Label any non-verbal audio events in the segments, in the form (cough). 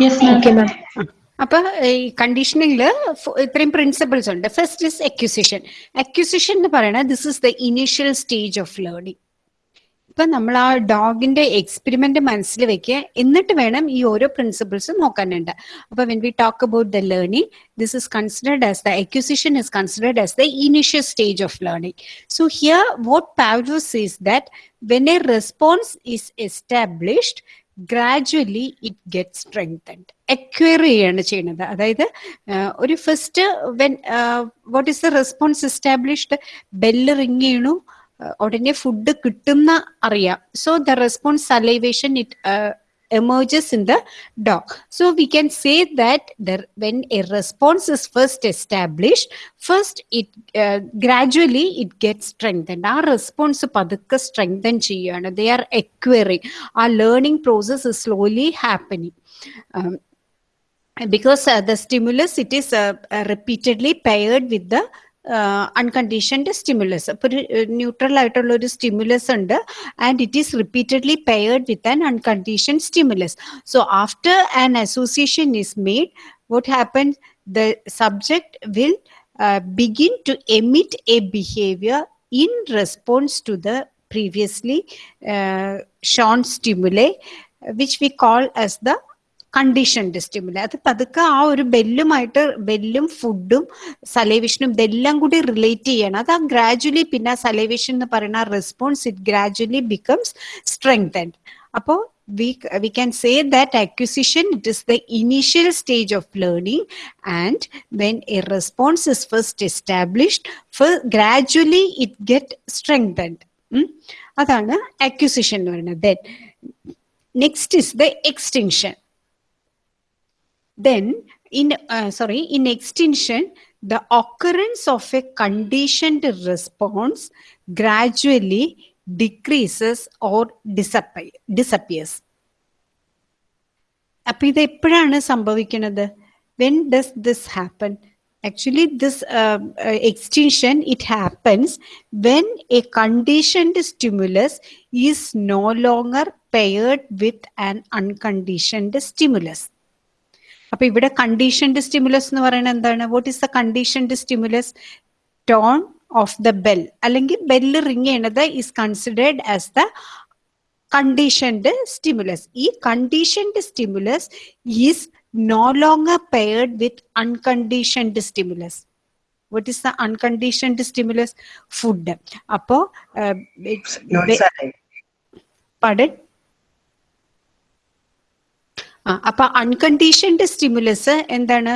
(laughs) അപ്പൊ ഈ കണ്ടീഷനിങ്ങിൽ ഇത്രയും പ്രിൻസിപ്പിൾസ് ഉണ്ട്. ഫസ്റ്റ് ഇസ് അക്യൂസിഷൻ അക്യൂസിഷൻ എന്ന് പറയുന്നത് this is the initial stage of learning ഇപ്പൊ നമ്മൾ ആ ഡോഗിന്റെ എക്സ്പെരിമെന്റ് മനസ്സിൽ വെക്കുക. എന്നിട്ട് വേണം ഈ ഓരോ പ്രിൻസിപ്പിൾസ് നോക്കാനുണ്ട്. അപ്പൊ when we talk about the learning this is considered as the acquisition is considered as the initial stage of learning so here what Pavlov's is that when a response is established gradually it get strengthened acquire ചെയ്യാണ് ചെയ്യുന്നത് അതായത് ഒരു first when what is the response established bell ring ചെയ്യണു. ഉടനെ food കിട്ടുന്ന അറിയാം. So the response salivation it emerges in the dog. So we can say that the, when a response is first established, first it uh, gradually it gets strengthened. Our response പതുക്കെ strengthen ചെയ്യാണ്. They are acquiring. Our learning process is slowly happening. Um, because uh, the stimulus it is uh, uh, repeatedly paired with the unconditioned stimulus അപ്പൊ ഒരു neutral ആയിട്ടുള്ള ഒരു stimulus ഉണ്ട് and it is repeatedly paired with an uncondition stimulus so after an association is made what happen the subject will begin to emit a behavior in response to the previously uh, shown stimuli, which we call as the conditioned stimulus അത് പതുക്കെ ആ ഒരു ബെല്ലുമായിട്ട് ബെല്ലും ഫുഡും സലൈവേഷനും ഇതെല്ലാം കൂടി relate ചെയ്യണം അത് ആ ഗ്രാജുവലി പിന്നെ സലൈവേഷൻ എന്ന് പറയുന്ന response it gradually becomes strengthened അപ്പോൾ we we can say that acquisition it is the initial stage of learning and when a response is first established for gradually it get strengthened. അതാണ് acquisition എന്ന് പറയുന്നത് then next is the extinction then in uh, sorry in extinction the occurrence of a conditioned response gradually decreases or disappear, disappears അപ്പൊ ഇത് എപ്പോഴാണ് സംഭവിക്കുന്നത് when does this happen actually this extinction it happens when a conditioned stimulus is no longer paired with an unconditioned stimulus അപ്പൊ ഇവിടെ conditioned stimulus എന്ന് പറയുന്നത് എന്താണ്? What is the conditioned stimulus tone of the bell അല്ലെങ്കിൽ bell ring ചെയ്യണത് is considered as the conditioned stimulus ഈ conditioned stimulus is no longer paired with unconditioned stimulus what is the unconditioned stimulus food അപ്പോ uh, it- not be- സാറേ pardon ആ അപ്പൊ unconditioned stimulus എന്താണ്?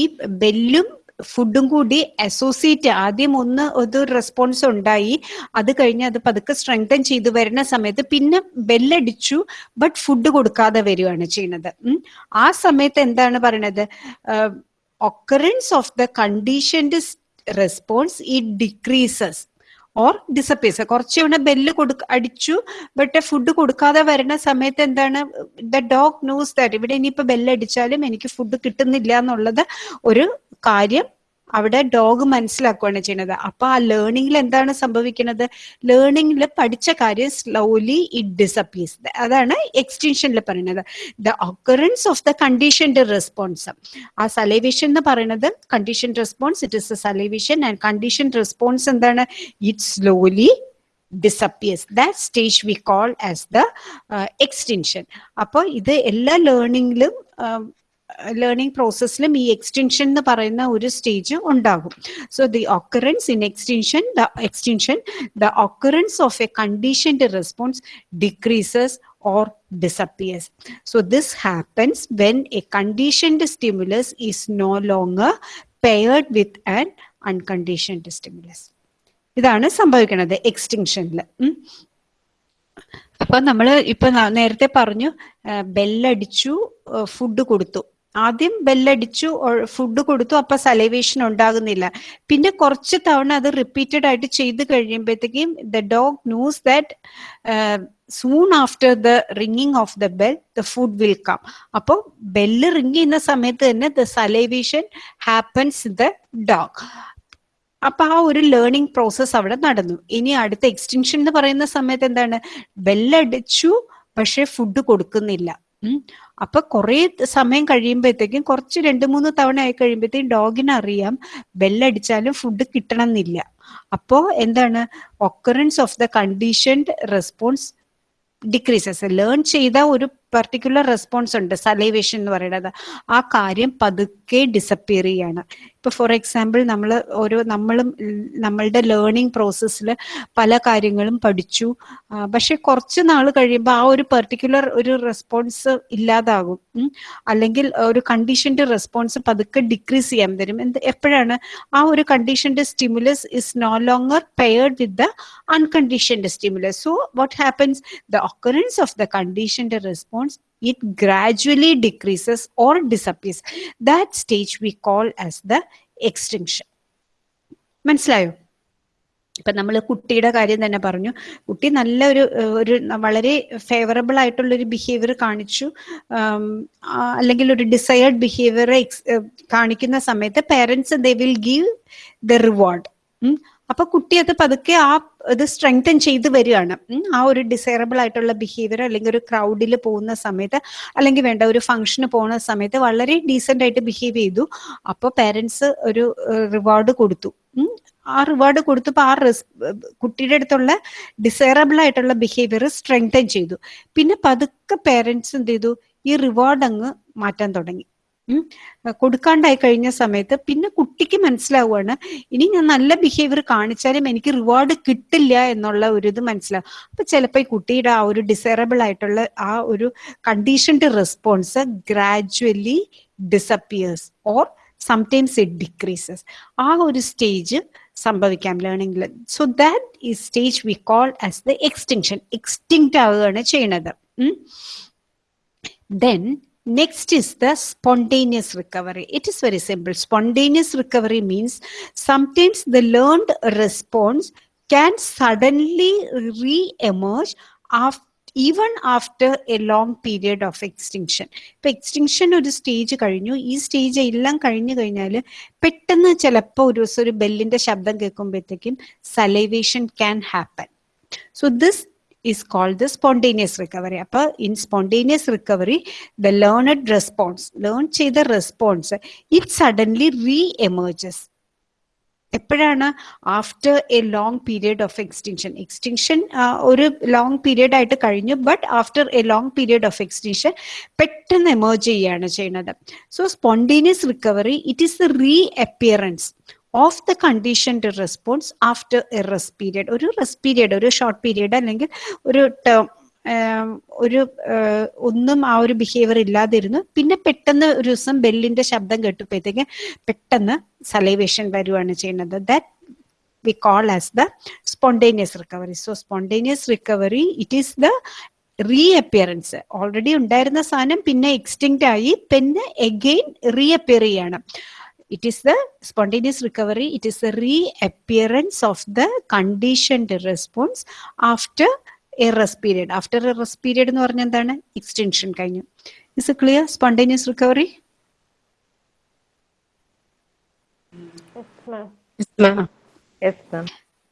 ഈ ബെല്ലും ഫുഡും കൂടി അസോസിയേറ്റ് ആദ്യം ഒന്ന് ഒരു റെസ്പോൺസ് ഉണ്ടായി. അത് കഴിഞ്ഞ് അത് പതുക്കെ സ്ട്രെങ്തൻ ചെയ്ത് വരുന്ന സമയത്ത് പിന്നെ ബെല്ലടിച്ചു ബട്ട് ഫുഡ് കൊടുക്കാതെ വരികയാണ് ചെയ്യുന്നത്. ആ സമയത്ത് എന്താണ് പറയണത്? Occurrence of the conditioned response it decreases or disappears കുറച്ചുകൂടെ ബെല്ല് കൊടുക്ക അടിച്ചു ബട്ട് ഫുഡ് കൊടുക്കാതെ വരുന്ന സമയത്ത് എന്താണ് ദ ഡോഗ് ന്യൂസ് ദാറ്റ് ഇവിടെ ഇനിയിപ്പോ ബെല്ലടിച്ചാലും എനിക്ക് ഫുഡ് കിട്ടുന്നില്ല എന്നുള്ളത് ഒരു കാര്യം അവിടെ ഡോഗ് മനസ്സിലാക്കുകയാണ് ചെയ്യുന്നത്. അപ്പൊ ആ ലേണിംഗിൽ എന്താണ് സംഭവിക്കുന്നത്? ലേണിംഗിൽ പഠിച്ച കാര്യം സ്ലോലി ഇറ്റ് ഡിസപ്പീസ് അതാണ് എക്സ്റ്റൻഷനിൽ പറയുന്നത്. The occurrence of the conditioned response ആ സലൈവേഷൻ എന്ന് പറയുന്നത് condition response it is a salivation and condition response എന്താണ്? It slowly disappears that stage we call as the extension അപ്പോൾ ഇത് എല്ലാ ലേണിംഗിലും ലേണിംഗ് പ്രോസസ്സിലും ഈ എക്സ്റ്റൻഷൻ എന്ന് പറയുന്ന ഒരു സ്റ്റേജ് ഉണ്ടാകും so the occurrence in extension the extension the occurrence of a conditioned response decreases or disappears. So this happens when a conditioned stimulus is no longer paired with an unconditioned stimulus. ഇതാണ് സംഭവിക്കുന്നത് എക്സ്റ്റിങ്ഷനിൽ അപ്പൊ നമ്മൾ ഇപ്പൊ നേരത്തെ പറഞ്ഞു ബെല്ലടിച്ചു food കൊടുത്തു ആദ്യം ബെല്ലടിച്ചു food കൊടുത്തു അപ്പൊ സലൈവേഷൻ ഉണ്ടാകുന്നില്ല. പിന്നെ കുറച്ച് തവണ അത് റിപ്പീറ്റഡ് ആയിട്ട് ചെയ്ത് കഴിയുമ്പോഴത്തേക്കും the dog news that soon after the ringing of the bell the food will come അപ്പോൾ ബെല്ല് റിംഗ് ചെയ്യുന്ന സമയത്ത് തന്നെ the salivation happens the dog അപ്പൊ ആ ഒരു ലേണിംഗ് പ്രോസസ് അവിടെ നടന്നു. ഇനി അടുത്ത എക്സ്റ്റൻഷൻ എന്ന് പറയുന്ന സമയത്ത് എന്താണ്? ബെല്ലടിച്ചു പക്ഷെ ഫുഡ് കൊടുക്കുന്നില്ല. അപ്പൊ കുറെ സമയം കഴിയുമ്പോഴത്തേക്കും കുറച്ച് രണ്ട് മൂന്ന് തവണ ആയി കഴിയുമ്പോഴത്തേക്കും ഡോഗിന് അറിയാം. ബെല്ലടിച്ചാലും ഫുഡ് കിട്ടണം എന്നില്ല അപ്പോ എന്താണ്? Occurrence of the conditioned response decreases learn ചെയ്ത ഒരു പർട്ടിക്കുലർ റെസ്പോൺസ് ഉണ്ട്. സലൈവേഷൻ എന്ന് പറയുന്നത്. ആ കാര്യം പതുക്കെ ഡിസപ്പിയർ ചെയ്യാണ്. ഇപ്പൊ ഫോർ എക്സാമ്പിൾ നമ്മൾ ഓരോ നമ്മളും നമ്മളുടെ ലേണിംഗ് പ്രോസസ്സിൽ പല കാര്യങ്ങളും പഠിച്ചു. പക്ഷെ കുറച്ച് നാൾ കഴിയുമ്പോൾ ആ ഒരു പെർട്ടിക്കുലർ ഒരു റെസ്പോൺസ് ഇല്ലാതാകും. അല്ലെങ്കിൽ ഒരു കണ്ടീഷന്റെ റെസ്പോൺസ് പതുക്കെ ഡിക്രീസ് ചെയ്യാൻ തരും എന്ത് എപ്പോഴാണ് ആ ഒരു കണ്ടീഷന്റെ stimulus is no longer paired with the unconditioned stimulus so what happens the occurrence of the കണ്ടീഷന്റെ response it gradually decreases or disappears. That stage we call as the extinction. മനസ്സിലായോ? ഇപ്പൊ നമ്മൾ കുട്ടിയുടെ കാര്യം തന്നെ പറഞ്ഞു. കുട്ടി നല്ല ഒരു ഒരു വളരെ ഫേവറബിൾ ആയിട്ടുള്ള ഒരു ബിഹേവിയർ കാണിച്ചു. അല്ലെങ്കിൽ ഒരു ഡിസയേർഡ് ബിഹേവിയർ കാണിക്കുന്ന സമയത്ത് parents they will give the reward അപ്പൊ കുട്ടി അത് പതുക്കെ ആ ഇത് സ്ട്രെങ്തൻ ചെയ്ത് വരികയാണ്. ആ ഒരു ഡിസൈറബിൾ ആയിട്ടുള്ള ബിഹേവിയർ അല്ലെങ്കിൽ ഒരു ക്രൗഡിൽ പോകുന്ന സമയത്ത് അല്ലെങ്കിൽ വേണ്ട ഒരു ഫംഗ്ഷന് പോകുന്ന സമയത്ത് വളരെ ഡീസെന്റ് ആയിട്ട് ബിഹേവ് ചെയ്തു. അപ്പോൾ പേരൻസ് ഒരു റിവാർഡ് കൊടുത്തു. ആ റിവാർഡ് കൊടുത്തപ്പോൾ ആ റിസ് കുട്ടിയുടെ അടുത്തുള്ള ഡിസൈറബിൾ ആയിട്ടുള്ള ബിഹേവിയർ സ്ട്രെങ്തൻ ചെയ്തു. പിന്നെ പതുക്കെ പേരൻസ് എന്ത് ചെയ്തു? ഈ റിവാർഡ് അങ്ങ് മാറ്റാൻ തുടങ്ങി. കൊടുക്കാണ്ടായി കഴിഞ്ഞ സമയത്ത് പിന്നെ കുട്ടിക്ക് മനസ്സിലാവുകയാണ് ഇനി ഞാൻ നല്ല ബിഹേവിയർ കാണിച്ചാലും എനിക്ക് റിവാർഡ് കിട്ടില്ല എന്നുള്ള ഒരു ഇത് മനസ്സിലാവും. അപ്പൊ ചിലപ്പോൾ ഈ കുട്ടിയുടെ ആ ഒരു ഡിസൈറബിൾ ആയിട്ടുള്ള ആ ഒരു conditioned response gradually disappears or sometimes it decreases ആ ഒരു സ്റ്റേജ് സംഭവിക്കാം ലേണിംഗിൽ സോ ദാറ്റ് ഈ stage we call as the extinction extinct ആവുകയാണ് ചെയ്യണത് then Next is the spontaneous recovery. It is very simple. Spontaneous recovery means sometimes the learned response can suddenly re-emerge after even after a long period of extinction ഇപ്പൊ extinction ഒരു stage കഴിഞ്ഞു ഈ stage എല്ലാം കഴിഞ്ഞു കഴിഞ്ഞാൽ പെട്ടെന്ന് ചിലപ്പോൾ ഒരു ദിവസം ഒരു ബെല്ലിന്റെ ശബ്ദം കേൾക്കുമ്പോഴത്തേക്കും salivation can happen so this is called the spontaneous recovery. Appa in spontaneous recovery, the learned response, learn ചെയ്ത response, it suddenly re-emerges. എപ്പോഴാണ് after a long period of extinction extinction ഒരു ലോങ് പീരിയഡ് ആയിട്ട് കഴിഞ്ഞു but after a long period of extinction പെട്ടെന്ന് emerge ചെയ്യുകയാണ് ചെയ്യുന്നത് so spontaneous recovery it is reappearance of the conditioned response after a rest period ഒരു rest period ഒരു short period അല്ലെങ്കിൽ ഒരു ടേം ഒരു ഒന്നും ആ ഒരു ബിഹേവിയർ ഇല്ലാതിരുന്നു പിന്നെ പെട്ടെന്ന് ഒരു ദിവസം ബെല്ലിന്റെ ശബ്ദം കേട്ടപ്പോഴത്തേക്ക് പെട്ടെന്ന് സലൈവേഷൻ വരുവാണ് ചെയ്യുന്നത്. That we call as the spontaneous recovery so spontaneous recovery it is the reappearance already ഉണ്ടായിരുന്ന സാധനം പിന്നെ എക്സ്റ്റിങ്റ്റ് ആയി പിന്നെ എഗെയിൻ റീഅപ്പിയർ ചെയ്യാണ്. it is the spontaneous recovery it is the reappearance of the conditioned response after a rest period after a rest period എന്ന് പറഞ്ഞാൽ എന്താണ് extension കഴിഞ്ഞു ഇസ് ക്ലിയർ സ്പോണ്ടേനിയസ് റിക്കവറി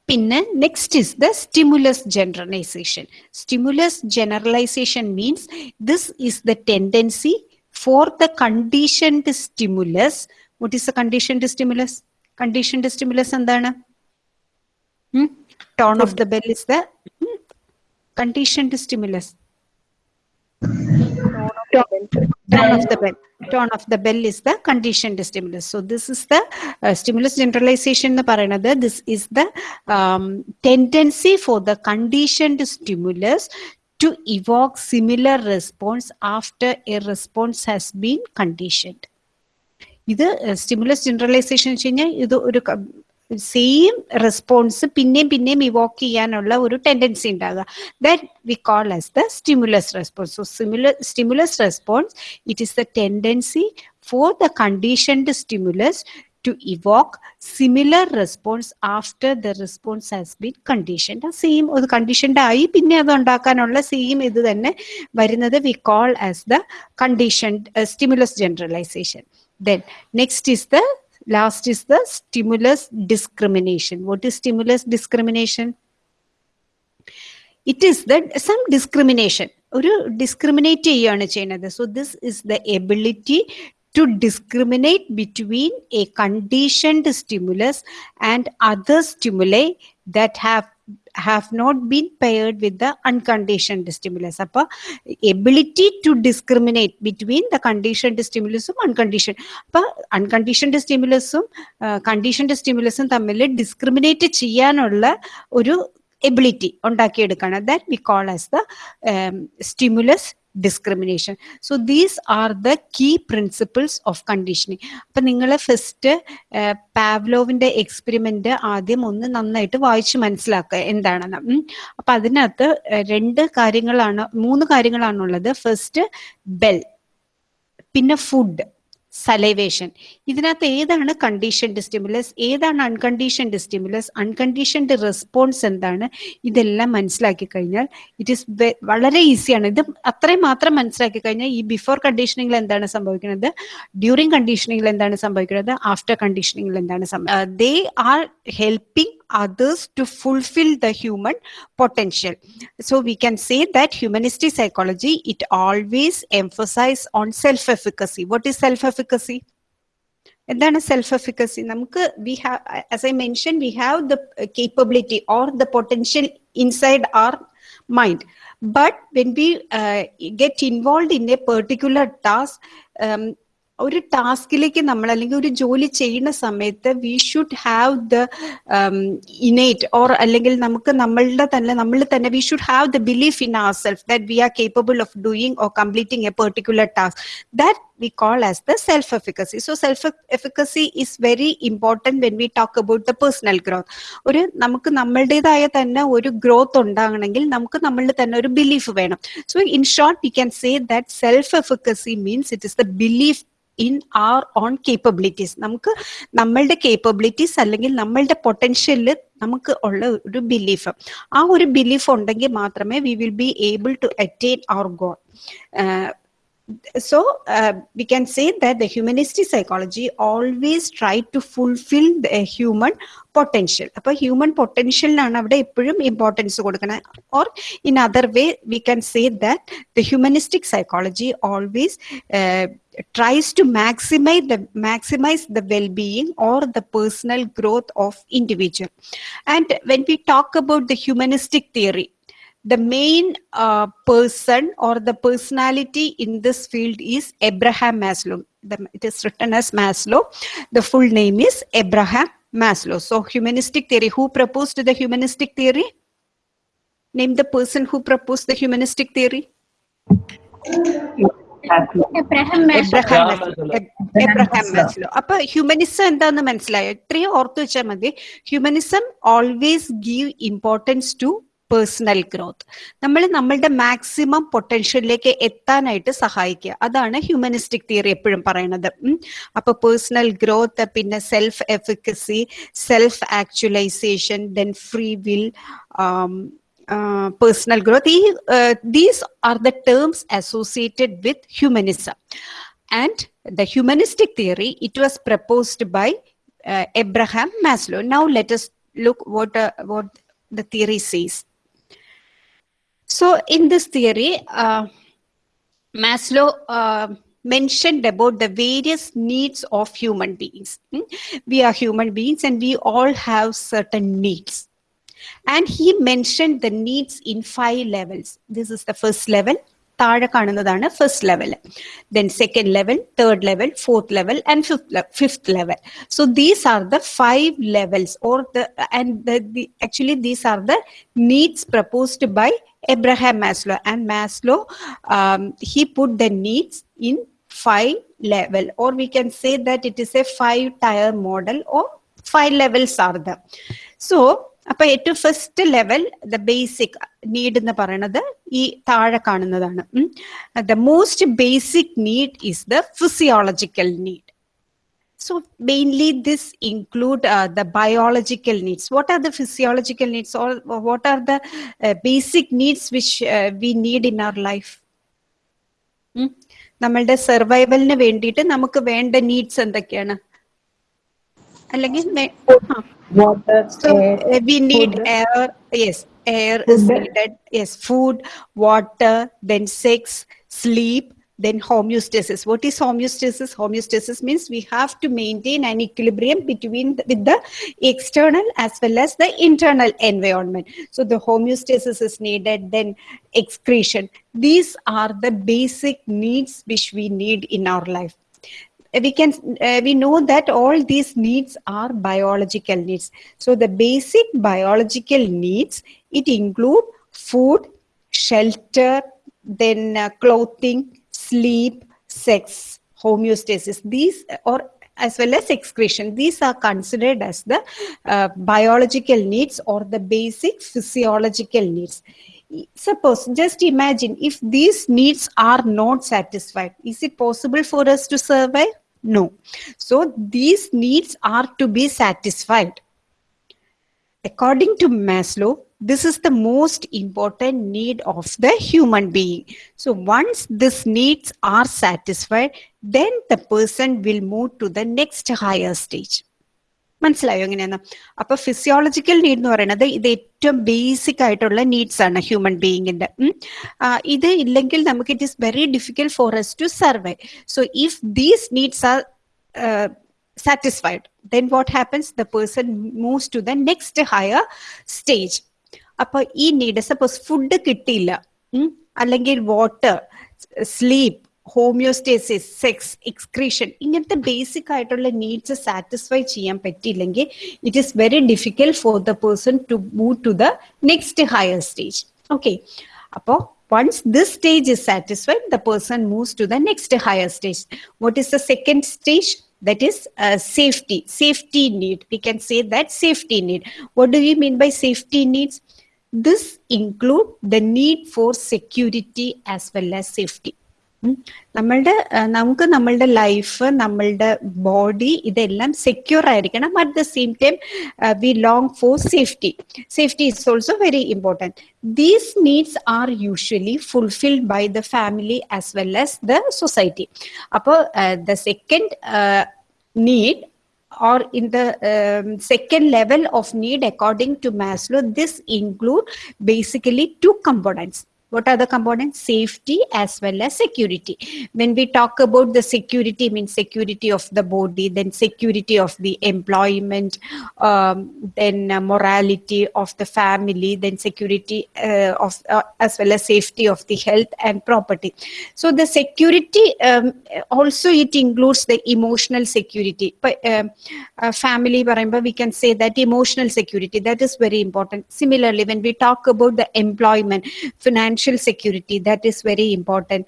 പിന്നെ next is the stimulus generalization stimulus generalization means this is the tendency for the conditioned stimulus what is the conditioned stimulus conditioned stimulus എന്താണ് tone of the bell is the hmm? conditioned stimulus tone of the bell tone of the bell is the conditioned stimulus so this is the uh, stimulus generalization എന്ന് പറയുന്നത് this is the um, tendency for the conditioned stimulus to evoke similar response after a response has been conditioned ഇത് stimulus generalization വെച്ച് കഴിഞ്ഞാൽ ഇത് ഒരു same response പിന്നെയും പിന്നെയും Evoque ചെയ്യാനുള്ള ഒരു ടെൻഡൻസി ഉണ്ടാകുക that we call as the stimulus response so സിമുല stimulus response it is the tendency for the conditioned stimulus to evoke similar response after the response has been conditioned. Same ഒരു conditioned ആയി പിന്നെ അത് ഉണ്ടാക്കാനുള്ള same ഇത് തന്നെ വരുന്നത് we call as the conditioned stimulus generalization then next is the last is the stimulus discrimination what is stimulus discrimination it is that some discrimination ഒരു discriminate ചെയ്യുകയാണ് ചെയ്യുന്നത് so this is the ability to discriminate between a conditioned stimulus and other stimuli that have have not been paired with the unconditioned stimulus. അപ്പൊ ability to discriminate between the conditioned സ്റ്റിമുലസും unconditioned അപ്പൊ unconditioned സ്റ്റിമുലസും conditioned സ്റ്റിമുലസും തമ്മിൽ discriminate ചെയ്യാനുള്ള ഒരു ability ഉണ്ടാക്കിയെടുക്കണം. That we call as the stimulus discrimination so these are the key principles of conditioning അപ്പം നിങ്ങൾ first പാവ്ലോവിന്റെ experiment ആദ്യം ഒന്ന് നന്നായിട്ട് വായിച്ച് മനസ്സിലാക്കുക എന്താണെന്ന്. അപ്പം അതിനകത്ത് രണ്ട് കാര്യങ്ങളാണ് മൂന്ന് കാര്യങ്ങളാണുള്ളത്. ഫസ്റ്റ് ബെൽ പിന്നെ ഫുഡ് സലൈവേഷൻ ഇതിനകത്ത് ഏതാണ് കണ്ടീഷൻഡ് സ്റ്റിമുലസ് ഏതാണ് അൺകണ്ടീഷൻഡ് സ്റ്റിമുലസ് അൺകണ്ടീഷൻഡ് റെസ്പോൺസ് എന്താണ്? ഇതെല്ലാം മനസ്സിലാക്കി കഴിഞ്ഞാൽ ഇറ്റ് ഈസ് വളരെ ഈസിയാണ് ഇത് അത്രയും മാത്രം മനസ്സിലാക്കി കഴിഞ്ഞാൽ ഈ ബിഫോർ കണ്ടീഷനിങ്ങിൽ എന്താണ് സംഭവിക്കുന്നത്? ഡ്യൂറിങ് കണ്ടീഷനിങ്ങിൽ എന്താണ് സംഭവിക്കുന്നത്? ആഫ്റ്റർ കണ്ടീഷനിങ്ങിൽ എന്താണ് സംഭവിക്കുന്നത്? They are helping others to fulfill the human potential so we can say that humanistic psychology it always emphasize on self efficacy what is self efficacy എന്താണ് സെൽഫ് എഫിക്കസി നമുക്ക് we have as I mention we have the capability or the potential inside our mind but when we get involve in a particular task ഒരു ടാസ്കിലേക്ക് നമ്മൾ അല്ലെങ്കിൽ ഒരു ജോലി ചെയ്യുന്ന സമയത്ത് we should have the innate or അല്ലെങ്കിൽ നമുക്ക് നമ്മളുടെ തന്നെ നമ്മൾ തന്നെ we should have the belief in our self that we are capable of doing or completing a particular task that we call as the self efficacy so self efficacy is very important when we talk about the personal growth ഒരു നമുക്ക് നമ്മളുടേതായ തന്നെ ഒരു growth ഉണ്ടാകണമെങ്കിൽ നമുക്ക് നമ്മളിൽ തന്നെ ഒരു belief വേണം. So in short we can say that self efficacy means it is the belief in our own capabilities നമുക്ക് നമ്മളുടെ കേപ്പബിലിറ്റീസ് അല്ലെങ്കിൽ നമ്മളുടെ പൊട്ടൻഷ്യലിൽ നമുക്ക് ഉള്ള ഒരു ബിലീഫ് ആ ഒരു ബിലീഫ് ഉണ്ടെങ്കിൽ മാത്രമേ we will be able to attain our goal so uh, we can say that the humanistic psychology always try to fulfill the human potential അപ്പൊ ഹ്യൂമൻ പൊട്ടൻഷ്യലിനാണ് അവിടെ എപ്പോഴും ഇമ്പോർട്ടൻസ് കൊടുക്കുന്നത് or in other way we can say that the humanistic psychology always tries to maximize the maximize the well-being or the personal growth of individual and when we talk about the humanistic theory the main uh, person or the personality in this field is Abraham Maslow. The, it is written as Maslow. The full name is Abraham Maslow. So, humanistic theory. Who proposed the humanistic theory? Name the person who proposed the humanistic theory. Abraham Abraham Abraham Maslow Maslow. Ebb- Abraham Maslow അപ്പൊ humanism എന്താന്ന് മനസ്സിലായോ ഇത്രയും ഓർത്തു വെച്ചാൽ മതി humanism always give importance to personal growth നമ്മൾ നമ്മളുടെ maximum പൊട്ടൻഷ്യലിലേക്ക് എത്താനായിട്ട് സഹായിക്കുക അതാണ് ഹ്യൂമനിസ്റ്റിക് തിയറി എപ്പോഴും പറയണത് ഉം. അപ്പൊ പേഴ്സണൽ ഗ്രോത്ത് പിന്നെ self efficacy self actualization then free will personal growth. The- uh, these are the terms associated with humanism. And the humanistic theory, it was proposed by uh, Abraham Maslow. Now let us look what, uh, what the theory says. So in this theory, uh, Maslow uh, mentioned about the various needs of human beings. Hmm? We are human beings and we all have certain needs. And he mentioned the needs in five levels. This is the first level. താഴെ കാണുന്നതാണ് first level then second level third level fourth level and fifth fifth level so these are the five levels or the and actually these are the needs proposed by Abraham Maslow and Maslow um, he put the needs in five level or we can say that it is a five tier model or five levels are there so അപ്പൊ ഏറ്റവും first level the basic need എന്ന് പറയുന്നത് ഈ താഴെ കാണുന്നതാണ് the most basic need is the physiological need So mainly this include uh, the biological needs. What are the physiological needs or what are the uh, basic needs which uh, we need in our life? നമ്മളുടെ സർവൈവലിന് വേണ്ടിയിട്ട് നമുക്ക് വേണ്ട needs എന്തൊക്കെയാണ് അല്ലെങ്കിൽ water, So air, uh, we need food. air. Yes, air is Food. needed. Yes, food, water, then sex, sleep, then homeostasis. What is homeostasis? Homeostasis means we have to maintain an equilibrium between the, with the external as well as the internal environment. So the homeostasis is needed. Then excretion. These are the basic needs which we need in our life we can uh, we know that all these needs are biological needs. So the basic biological needs it include food shelter then uh, clothing sleep sex homeostasis. These or as well as excretion. These are considered as the uh, biological needs or the basic physiological needs suppose just imagine if these needs are not satisfied is it possible for us to survive? No. So these needs are to be satisfied. According to maslow this is the most important need of the human being. So once these needs are satisfied then the person will move to the next higher stage മനസ്സിലായോ എങ്ങനെയാന്ന്? അപ്പൊ physiological need എന്ന് പറയുന്നത് ഇത് ഏറ്റവും basic ആയിട്ടുള്ള needs ആണ് human ബീയിങ്ങിന്റെ ഇത് ഇല്ലെങ്കിൽ നമുക്ക് it is very difficult for us to survive so if these needs are satisfied then what happens the person moves to the next higher stage അപ്പൊ ഈ നീഡ് സപ്പോസ് ഫുഡ് കിട്ടിയില്ല അല്ലെങ്കിൽ water sleep homeostasis sex excretion ഇങ്ങനത്തെ basic ആയിട്ടുള്ള needs satisfy ചെയ്യാൻ പറ്റിയില്ലെങ്കിൽ it is very difficult for the person to move to the next higher stage okay അപ്പോൾ once this stage is satisfied the person moves to the next higher stage what is the second stage that is uh, safety safety need we can say that safety need what do we mean by safety needs this include the need for security as well as safety ഉം. നമ്മളുടെ നമുക്ക് നമ്മളുടെ life നമ്മളുടെ body ഇതെല്ലാം secure ആയിരിക്കണം. At the same time we long for safety safety is also very important these needs are usually fulfilled by the family as well as the society അപ്പോൾ the second need in the um, second level of need according to maslow this include basically two components. What are the components? Safety as well as security. When we talk about the security, means security of the body, then security of the employment, um, then uh, morality of the family, then security uh, of uh, as well as safety of the health and property. So the security um, also it includes the emotional security. But um, family, we can say that emotional security that is very important. Similarly, when we talk about the employment, financial security that is very important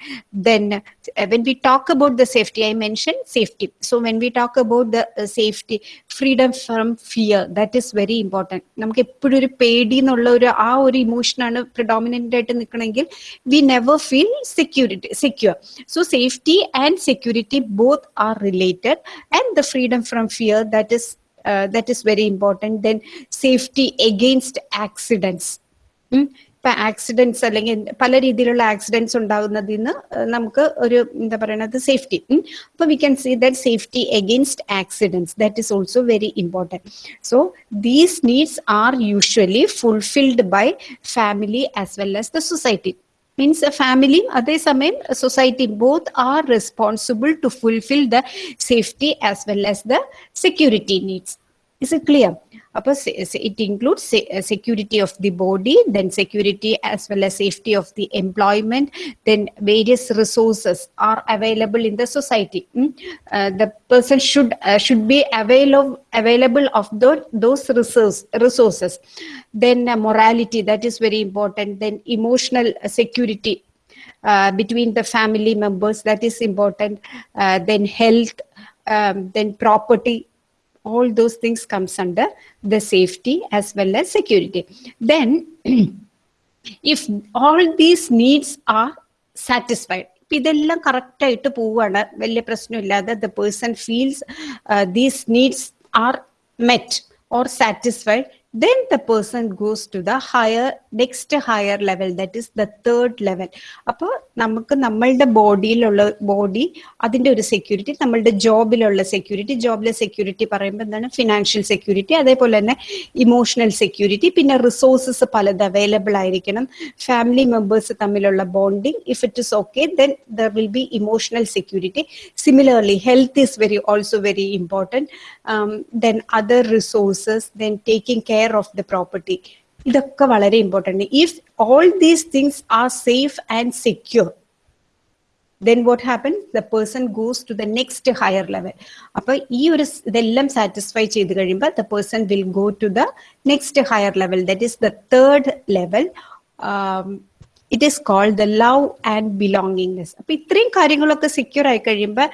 then uh, when we talk about the safety i mentioned safety so when we talk about the uh, safety freedom from fear that is very important നമുക്ക് എപ്പോഴും ഒരു പേടി എന്നുള്ള ഒരു ആ ഒരു ഇമോഷനാണ് predominant ആയിട്ട് നിൽക്കണമെങ്കിൽ we never feel security secure so safety and security both are related and the freedom from fear that is that is very important then safety against accidents ഇപ്പൊ ആക്സിഡൻസ് അല്ലെങ്കിൽ പല രീതിയിലുള്ള ആക്സിഡൻസ് ഉണ്ടാകുന്നതിൽ നിന്ന് നമുക്ക് ഒരു എന്താ പറയുന്നത് സേഫ്റ്റി അപ്പൊ we can see that safety against accidents that is also very important so these needs are usually fulfilled by family as well as the society means ഫാമിലിയും അതേസമയം സൊസൈറ്റിയും both are responsible to fulfil the safety as well as the security needs is it clear? It includes uh, security of the body, then security as well as safety of the employment, then various resources are available in the society. Hmm? Uh, the person should uh, should be avail available of the, those resources. Then morality, that is very important. Then emotional security between the family members, that is important. Then health, um, then property, all those things comes under the safety as well as security then if all these needs are satisfied ഇതെല്ലാം correct ആയിട്ട് പോവുകയാണ് വലിയ പ്രശ്നമില്ലാതെ the person feels these needs are met or satisfied then the person goes to the higher next higher level that is the third level. അപ്പോൾ നമുക്ക് നമ്മളുടെ ബോഡിയിലുള്ള body അതിന്റെ ഒരു security നമ്മളുടെ ജോബിലുള്ള സെക്യൂരിറ്റി ജോബിലെ സെക്യൂരിറ്റി പറയുമ്പോൾ എന്താണ്? ഫിനാൻഷ്യൽ സെക്യൂരിറ്റി അതേപോലെ തന്നെ ഇമോഷണൽ സെക്യൂരിറ്റി പിന്നെ റിസോഴ്സസ് പലത് അവൈലബിൾ ആയിരിക്കണം. ഫാമിലി മെമ്പേഴ്സ് തമ്മിലുള്ള bonding if it is okay then there will be emotional security similarly health is very also very important then other resources then taking care of the property ഇതൊക്കെ വളരെ important if all these things are safe and secure then what happen the person goes to the next higher level അപ്പൊ ഈ ഒരു സ് ഇതെല്ലാം satisfy ചെയ്ത് കഴിയുമ്പോൾ the person will go to the next higher level that is the third level it is called the love and belongingness അപ്പൊ ഇത്രയും കാര്യങ്ങളൊക്കെ സെക്യൂർ ആയി കഴിയുമ്പോൾ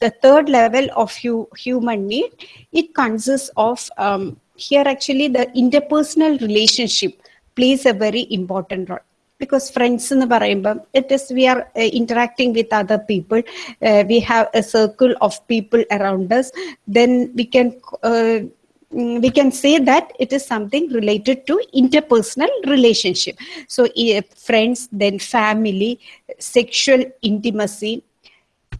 the third level of hu- human need it consists of um, here actually the interpersonal relationship plays a very important role because friends എന്ന് പറയുമ്പം it is we are uh, interacting with other people uh, we have a circle of people around us then we can uh, mm, we can say that it is something related to interpersonal relationship so uh, friends then family sexual intimacy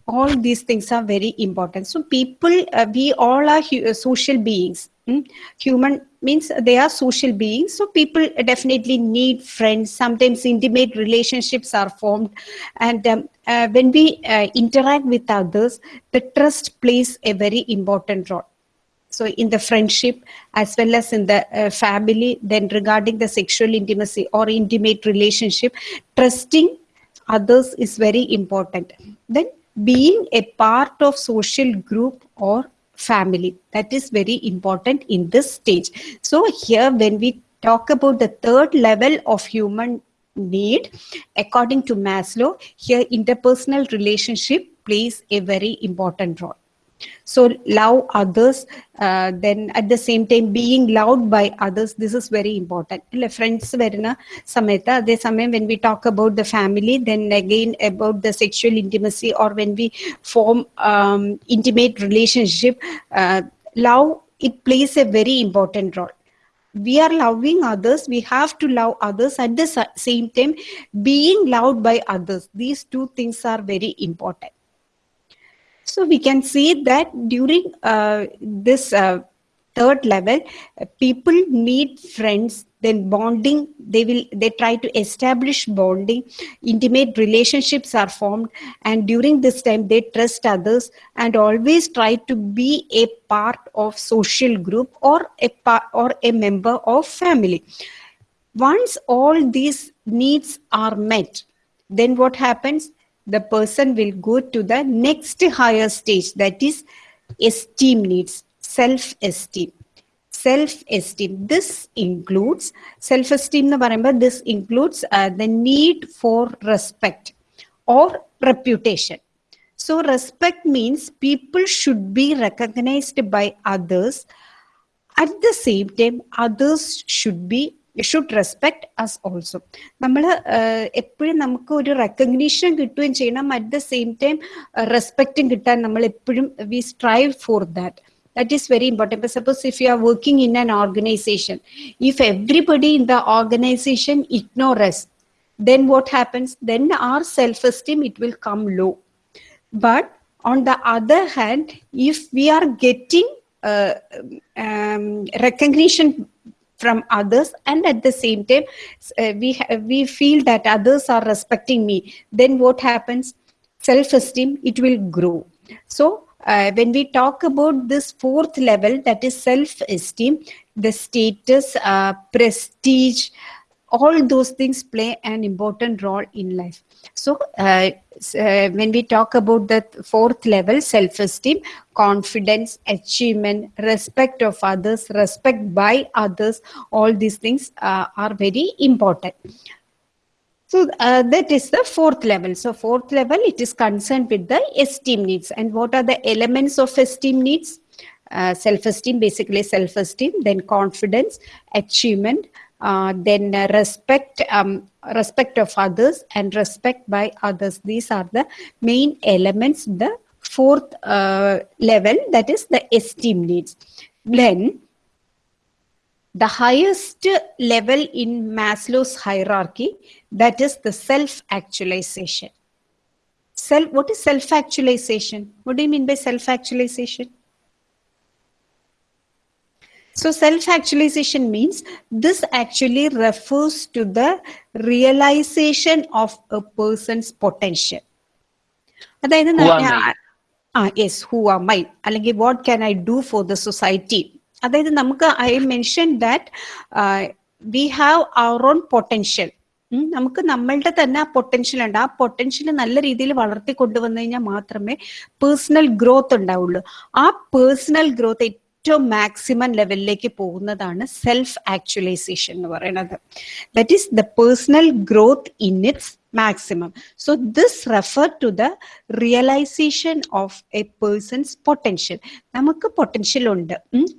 all these things are very important. So people uh, we all are uh, social beings. Mm? human means they are social beings. So people definitely need friends. Sometimes intimate relationships are formed. And um, uh, when we uh, interact with others the trust plays a very important role. So in the friendship as well as in the uh, family then regarding the sexual intimacy or intimate relationship trusting others is very important. Then being a part of social group or family. That is very important in this stage. So here when we talk about the third level of human need according to maslow here interpersonal relationship plays a very important role so love others uh, then at the same time being loved by others this is very important അല്ലെ friends വരുന്ന സമയത്ത് അതേസമയം when we talk about the family then again about the sexual intimacy or when we form um, intimate relationship uh, love it plays a very important role we are loving others we have to love others at the sa- same time being loved by others these two things are very important so we can see that during uh, this uh, third level, people need friends. Then bonding, they will they try to establish bonding. Intimate relationships are formed, and during this time they trust others and always try to be a part of social group or a part or a member of family. Once all these needs are met, then what happens? the person will go to the next higher stage that is esteem needs self esteem self esteem this includes self esteem എന്ന് പറയുമ്പോൾ this includes uh, the need for respect or reputation so respect means people should be recognized by others at the same time others should be should respect us also നമ്മൾ എപ്പോഴും നമുക്ക് ഒരു recognition കിട്ടുകയും ചെയ്യണം at the same time റെസ്പെക്റ്റും കിട്ടാൻ നമ്മൾ എപ്പോഴും we strive for that that is very important but suppose if you are working in an organization if everybody in the organization ignore us then what happens then our self esteem it will come low but on the other hand if we are getting uh, um, recognition from others and at the same time uh, we we feel that others are respecting me then what happens? Self esteem it will grow. So uh, when we talk about this fourth level that is self esteem the status uh, prestige all those things play an important role in life so uh, uh, when we talk about the fourth level self esteem confidence achievement respect of others respect by others all these things uh, are very important so uh, that is the fourth level. So fourth level, it is concerned with the esteem needs. And what are the elements of esteem needs? Uh, self-esteem, basically self-esteem, then confidence, achievement, uh, then uh, respect, um, respect of others, and respect by others. These are the main elements. The fourth uh, level, that is the esteem needs. Then the highest level in Maslow's hierarchy, that is the self-actualization. Self, what is self-actualization? What do you mean by self-actualization? So self-actualization means this actually refers to the realization of a person's potential. അതായത് Who am I? ആ yes who are my അല്ലെങ്കിൽ what can I do for the society അതായത് നമുക്ക് I mention that we have our own potential നമുക്ക് നമ്മളുടെ തന്നെ ആ potential ഉണ്ട്. ആ പൊട്ടൻഷ്യൽ നല്ല രീതിയിൽ വളർത്തി കൊണ്ടുവന്നു കഴിഞ്ഞാൽ മാത്രമേ പേഴ്സണൽ ഗ്രോത്ത് ഉണ്ടാവുള്ളൂ. ആ പേഴ്സണൽ ഗ്രോത്ത് ഏറ്റവും മാക്സിമം ലെവലിലേക്ക് പോകുന്നതാണ് സെൽഫ് ആക്ച്വലൈസേഷൻ എന്ന് പറയുന്നത് that is the personal growth in its maximum. So this refer to the realization of a person's potential. നമുക്ക് പൊട്ടൻഷ്യൽ ഉണ്ട്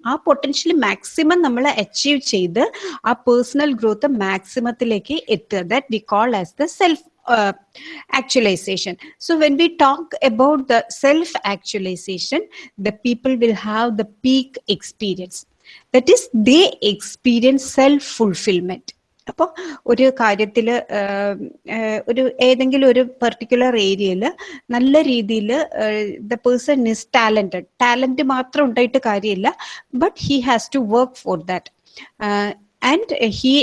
ആ പൊട്ടൻഷ്യൽ മാക്സിമം നമ്മൾ അച്ചീവ് ചെയ്ത് ആ പേഴ്സണൽ ഗ്രോത്ത് മാക്സിമത്തിലേക്ക് എത്തുക that we call as the self actualization. So when we talk about the self actualization, the people will have the peak experience. That is, they experience self fulfillment. അപ്പോൾ ഒരു കാര്യത്തിൽ ഒരു ഏതെങ്കിലും ഒരു പെർട്ടിക്കുലർ ഏരിയയിൽ നല്ല രീതിയിൽ the person is talented talent മാത്രം ഉണ്ടായിട്ട് കാര്യമില്ല but he has to work for that and he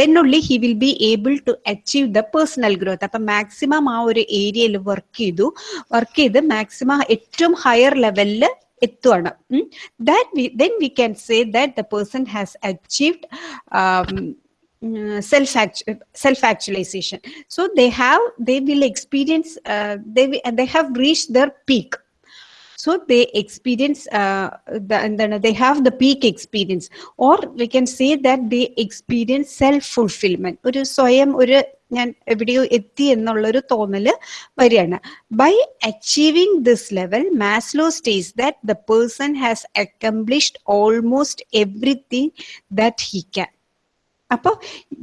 then only he will be able to achieve the personal growth അപ്പൊ മാക്സിമം ആ ഒരു ഏരിയയിൽ വർക്ക് ചെയ്തു വർക്ക് ചെയ്ത് മാക്സിമം ഏറ്റവും ഹയർ ലെവലിൽ എത്തുവാണ് that then we can say that the person has achieved self self actualization so they have they will experience uh, they they have reached their peak So they experience uh, the, they have the peak experience or we can say that they experience self fulfillment ഒരു സ്വയം ഒരു ഞാൻ എവിടെയോ എത്തി എന്നുള്ളൊരു തോന്നൽ വരികയാണ് by achieving this level Maslow states that the person has accomplished almost everything that he can അപ്പോൾ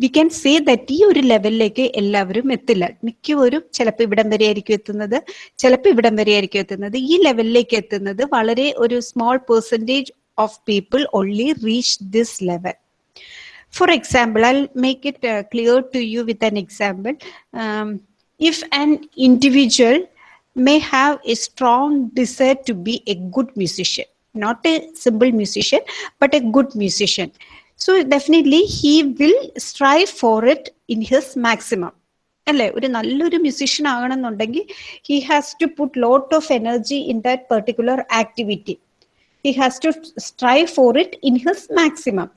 വി ക്യാൻ സേ ദറ്റ് ഈ ഒരു ലെവലിലേക്ക് എല്ലാവരും എത്തില്ല മിക്കവരും ചിലപ്പോൾ ഇവിടം വരെ ആയിരിക്കും എത്തുന്നത് ചിലപ്പോൾ ഇവിടം വരെ ആയിരിക്കും എത്തുന്നത് ഈ ലെവലിലേക്ക് എത്തുന്നത് വളരെ ഒരു small percentage of people only reach this level I'll make it uh, clear to you with an example. Um, if an individual may have a strong desire to be a good musician, not a simple musician, but a good musician. So definitely he will strive for it in his maximum അല്ലേ? ഒരു നല്ലൊരു musician ആകണമെന്നുണ്ടെങ്കിൽ he has to put lot of energy in that particular activity he has to strive for it in his maximum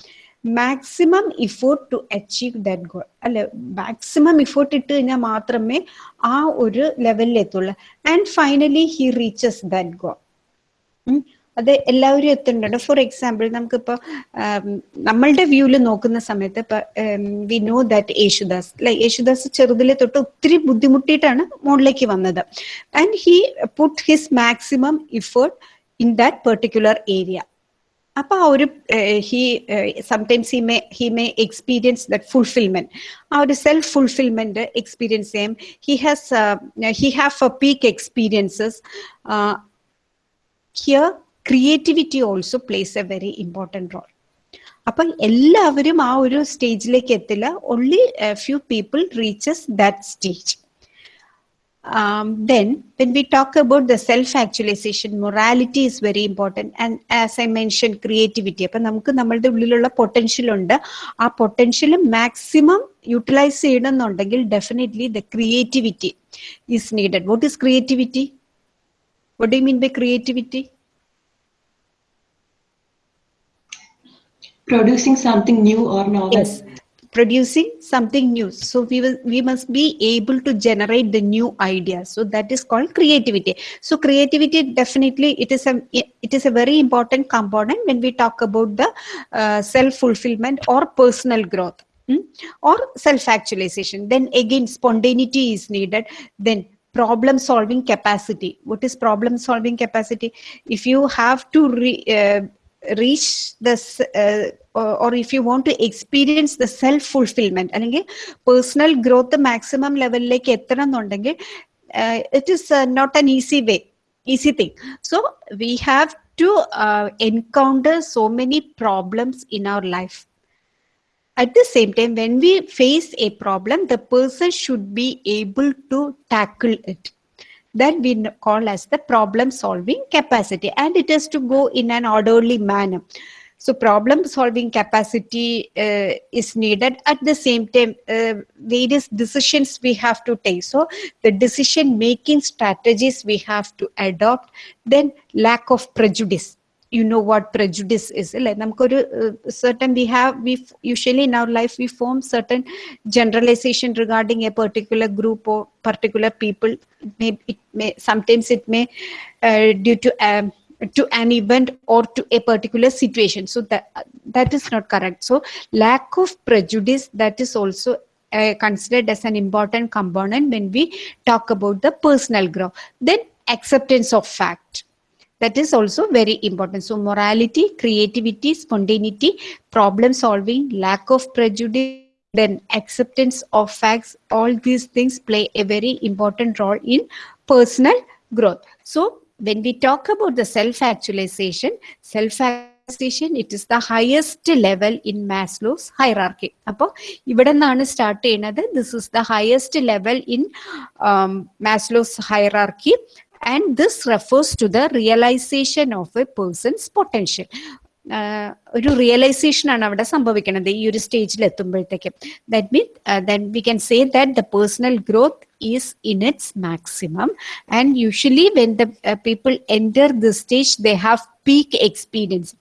maximum effort to achieve that goal അല്ലെ? Maximum effort ഇട്ട് കഴിഞ്ഞാൽ മാത്രമേ ആ ഒരു ലെവലിൽ എത്തുള്ളൂ and finally he reaches that goal അത് എല്ലാവരും എത്തുന്നുണ്ട്. ഫോർ എക്സാമ്പിൾ നമുക്കിപ്പോ നമ്മളുടെ വ്യൂൽ നോക്കുന്ന സമയത്ത് ഇപ്പൊ we know that Yesudas like Yesudas ചെറുതിലെ തൊട്ട് ഒത്തിരി ബുദ്ധിമുട്ടിയിട്ടാണ് മുകളിലേക്ക് വന്നത്. And he put his maximum effort in that particular area അപ്പൊ ആ ഒരു he sometimes he may he may experience that fulfilment ആ ഒരു സെൽഫ് ഫുൾഫിൽമെന്റ് എക്സ്പീരിയൻസ് ചെയ്യും he has he have a peak experiences here creativity also plays a very important role അപ്പൊ എല്ലാവരും ആ ഒരു സ്റ്റേജിലേക്ക് എത്തില്ല. Only few people reaches that stage um, then when we talk about the self-actualization, morality is very important. And as I mentioned, creativity. അപ്പൊ നമുക്ക് നമ്മളുടെ ഉള്ളിലുള്ള പൊട്ടൻഷ്യൽ ഉണ്ട്. ആ പൊട്ടൻഷ്യൽ മാക്സിമം യൂട്ടിലൈസ് ചെയ്യണമെന്നുണ്ടെങ്കിൽ definitely the creativity is needed what is creativity what do mean by creativity producing something new or novel. Yes, producing something new. So we will we must be able to generate the new ideas. So that is called creativity. So creativity definitely it is a it is a very important component when we talk about the uh, self fulfillment or personal growth. mm, Or self actualization. Then again, spontaneity is needed. Then problem solving capacity. What is problem solving capacity? If you have to re, uh, reach this uh, or, or if you want to experience the self fulfillment അല്ലെങ്കിൽ personal growth maximum ലെവലിലേക്ക് എത്തണം എന്നുണ്ടെങ്കിൽ it is not an easy way easy thing so we have to uh, encounter so many problems in our life. At the same time, when we face a problem, the person should be able to tackle it. That we call as the problem solving capacity, and it has to go in an orderly manner. So, problem solving capacity uh, is needed. At the same time, uh, various decisions we have to take. So, the decision making strategies we have to adopt. Then, lack of prejudice You know what prejudice is. അല്ലേ നമുക്കൊരു certain we have we f- usually in our life we form certain generalization regarding a particular group or particular people. It may it may sometimes it may uh, due to um, to an event or to a particular situation so that that is not correct so lack of prejudice that is also uh, considered as an important component when we talk about the personal growth then acceptance of fact that is also very important so morality creativity spontaneity problem solving lack of prejudice then acceptance of facts all these things play a very important role in personal growth so when we talk about the self actualization self actualization it is the highest level in maslow's hierarchy അപ്പോൾ ഇവിടെ നിന്നാണ് start ചെയ്യുന്നത് this is the highest level in Maslow's hierarchy and this refers to the realization of a person's potential ഒരു realization ആണ് അവിടെ സംഭവിക്കുന്നത് ഈ ഒരു സ്റ്റേജിൽ എത്തുമ്പോഴത്തേക്കും that mean then we can say that the personal growth is in its maximum and usually when the people enter the stage they have peak experience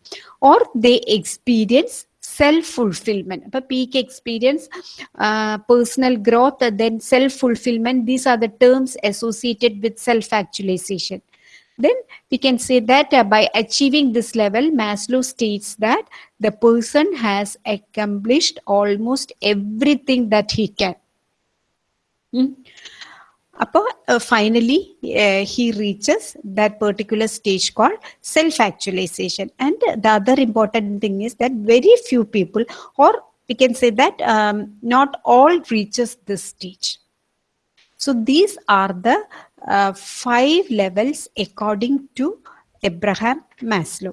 or they experience self fulfilment അപ്പൊ peak experience personal growth then self fulfilment these are the terms associated with self actualization then we can say that uh, by achieving this level maslow states that the person has accomplished almost everything that he can Hmm. Apo, uh, finally uh, he reaches that particular stage called self actualization and the other important thing is that very few people or we can say that um, not all reaches this stage so these are the uh, five levels according to Abraham Maslow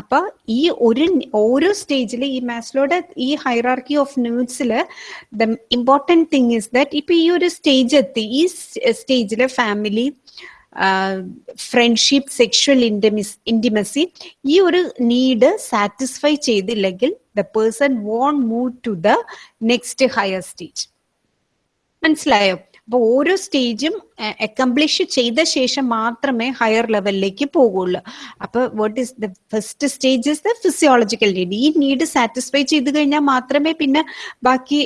അപ്പൊ ഈ ഒരു ഓരോ സ്റ്റേജിൽ ഈ മാസ്ലോയുടെ ഈ hierarchy of നീഡ്സിൽ the important thing is that ഇപ്പൊ ഈ ഒരു സ്റ്റേജ് എത്തി. ഈ സ്റ്റേജിൽ family friendship sexual intimacy intimacy ഈ ഒരു നീഡ് സാറ്റിസ്ഫൈ ചെയ്തില്ലെങ്കിൽ the person won't move to the next higher stage മനസ്സിലായോ? അപ്പൊ ഓരോ സ്റ്റേജും അക്കംപ്ലിഷ് ചെയ്ത ശേഷം മാത്രമേ ഹയർ ലെവലിലേക്ക് പോകുള്ളൂ അപ്പൊ what is the first stage is the physiological need ഈ നീഡ് സാറ്റിസ്ഫൈ ചെയ്ത് കഴിഞ്ഞാൽ മാത്രമേ പിന്നെ ബാക്കി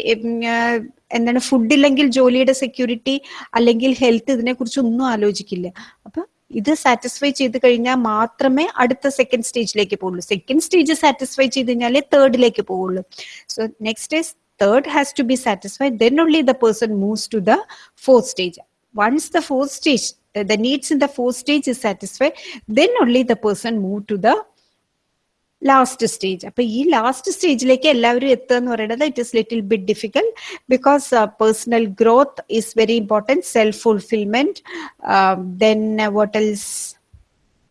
എന്താണ് ഫുഡ് ഇല്ലെങ്കിൽ ജോലിയുടെ സെക്യൂരിറ്റി അല്ലെങ്കിൽ ഹെൽത്ത് ഇതിനെ കുറിച്ച് ഒന്നും ആലോചിക്കില്ല. അപ്പൊ ഇത് സാറ്റിസ്ഫൈ ചെയ്ത് കഴിഞ്ഞാൽ മാത്രമേ അടുത്ത സെക്കൻഡ് സ്റ്റേജിലേക്ക് പോകുള്ളൂ സെക്കൻഡ് സ്റ്റേജ് സാറ്റിസ്ഫൈ ചെയ്ത് കഴിഞ്ഞാലേ തേർഡിലേക്ക് പോകുള്ളൂ so next is third has to be satisfied then only the person moves to the fourth stage once the fourth stage uh, the needs in the fourth stage is satisfied then only the person move to the last stage അപ്പൊ ഈ last സ്റ്റേജിലേക്ക് എല്ലാവരും എത്തുക എന്ന് പറയുന്നത് it is little bit difficult because personal growth is very important self fulfilment then what else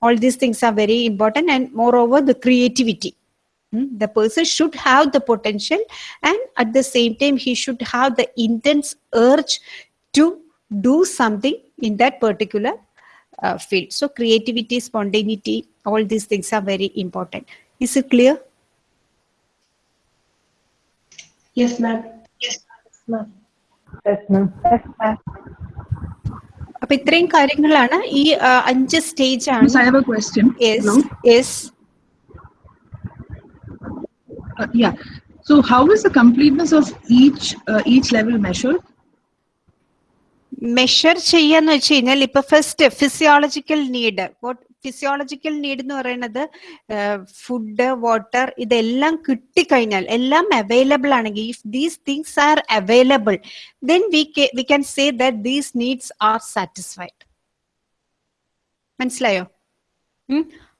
all these things are very important and moreover the creativity Hmm? the person should have the potential and at the same time he should have the intense urge to do something in that particular uh, field so creativity spontaneity all these things are very important is it clear Yes, ma'am. Yes, ma'am. Yes, ma'am. അപ്പൊ ഇത്രയും കാര്യങ്ങളാണ് ഈ ആ, അഞ്ച് stage ആണ് Miss, I have a question. Yes Hello? Yes Uh, yeah. So, how is the completeness of each uh, each level measured? Measure ചെയ്യാന്ന് വെച്ച് കഴിഞ്ഞാൽ ഇപ്പൊ first physiological need physiological need എന്ന് പറയുന്നത് ഫുഡ് വാട്ടർ ഇതെല്ലാം കിട്ടിക്കഴിഞ്ഞാൽ എല്ലാം അവൈലബിൾ ആണെങ്കിൽ if these things are available then we we can say that these needs are satisfied മനസ്സിലായോ.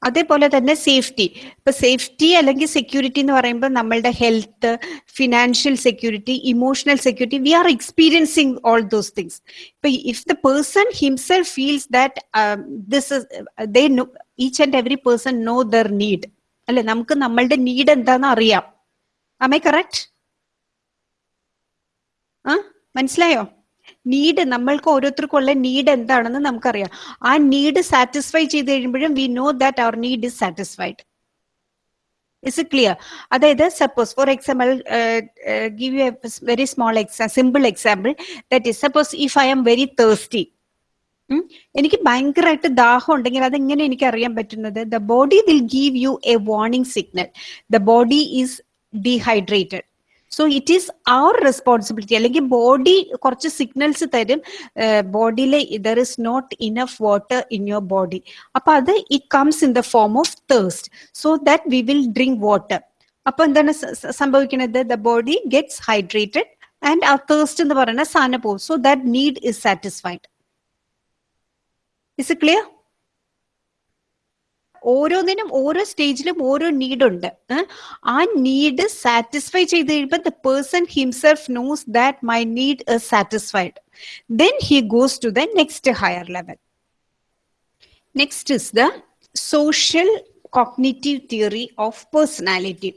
അതേപോലെ തന്നെ സേഫ്റ്റി ഇപ്പൊ സേഫ്റ്റി അല്ലെങ്കിൽ സെക്യൂരിറ്റി എന്ന് പറയുമ്പോൾ നമ്മളുടെ health financial security emotional security we are experiencing all those things ഇപ്പൊ if the person himself feels that this they each and every person know their need അല്ലെ നമുക്ക് നമ്മളുടെ നീഡ് എന്താന്ന് അറിയാം. അമേ കറക്റ്റ് ആ മനസ്സിലായോ? നീഡ് നമ്മൾക്ക് ഓരോരുത്തർക്കുള്ള നീഡ് എന്താണെന്ന് നമുക്കറിയാം. ആ നീഡ് സാറ്റിസ്ഫൈ ചെയ്ത് കഴിയുമ്പോഴും we know that our need is satisfied is it clear അതായത് suppose for example give you a very small exam simple example that is suppose if I am very thirsty എനിക്ക് ഭയങ്കരമായിട്ട് ദാഹം ഉണ്ടെങ്കിൽ അതെങ്ങനെ എനിക്ക് അറിയാൻ പറ്റുന്നത്? The body will give you a warning signal the body is dehydrated so it is our responsibility അല്ലെങ്കിൽ body കുറച്ച് സിഗ്നൽസ് തരും. ബോഡിയിൽ there is not enough water in your body അപ്പൊ അത് it comes in the form of thirst so that we will drink water അപ്പൊ എന്താണ് സംഭവിക്കുന്നത്? The body gets hydrated and ആ തേഴ്സ്റ്റ് എന്ന് പറയുന്ന സാധനം പോകും. So that need is satisfied is it clear ഓരോന്നിനും ഓരോ സ്റ്റേജിലും ഓരോ നീഡ് ഉണ്ട് ആ നീഡ് സാറ്റിസ്ഫൈ ചെയ്ത് കഴിയുമ്പോൾ the person himself knows that my need is satisfied then he goes to the next higher level next is the social cognitive theory of personality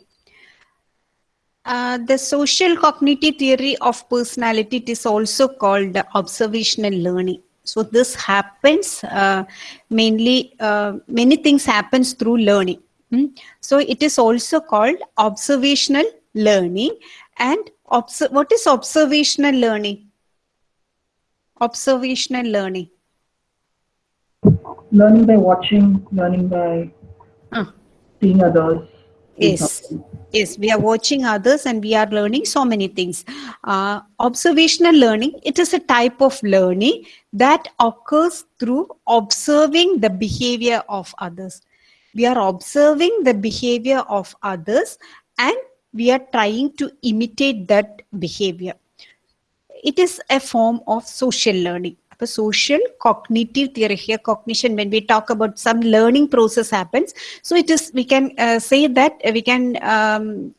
the social cognitive theory of personality it is also called observational learning so this happens uh, mainly uh, many things happens through learning Hmm? so it is also called observational learning and obs- what is observational learning observational learning Learning by watching, learning by Ah. seeing others. yes yes we are watching others and we are learning so many things. Uh, observational learning it is a type of learning that occurs through observing the behavior of others. We are observing the behavior of others and we are trying to imitate that behavior. It is a form of social learning social cognitive theory here cognition when we talk about some learning process happens so it is we can uh, say that uh, we can um,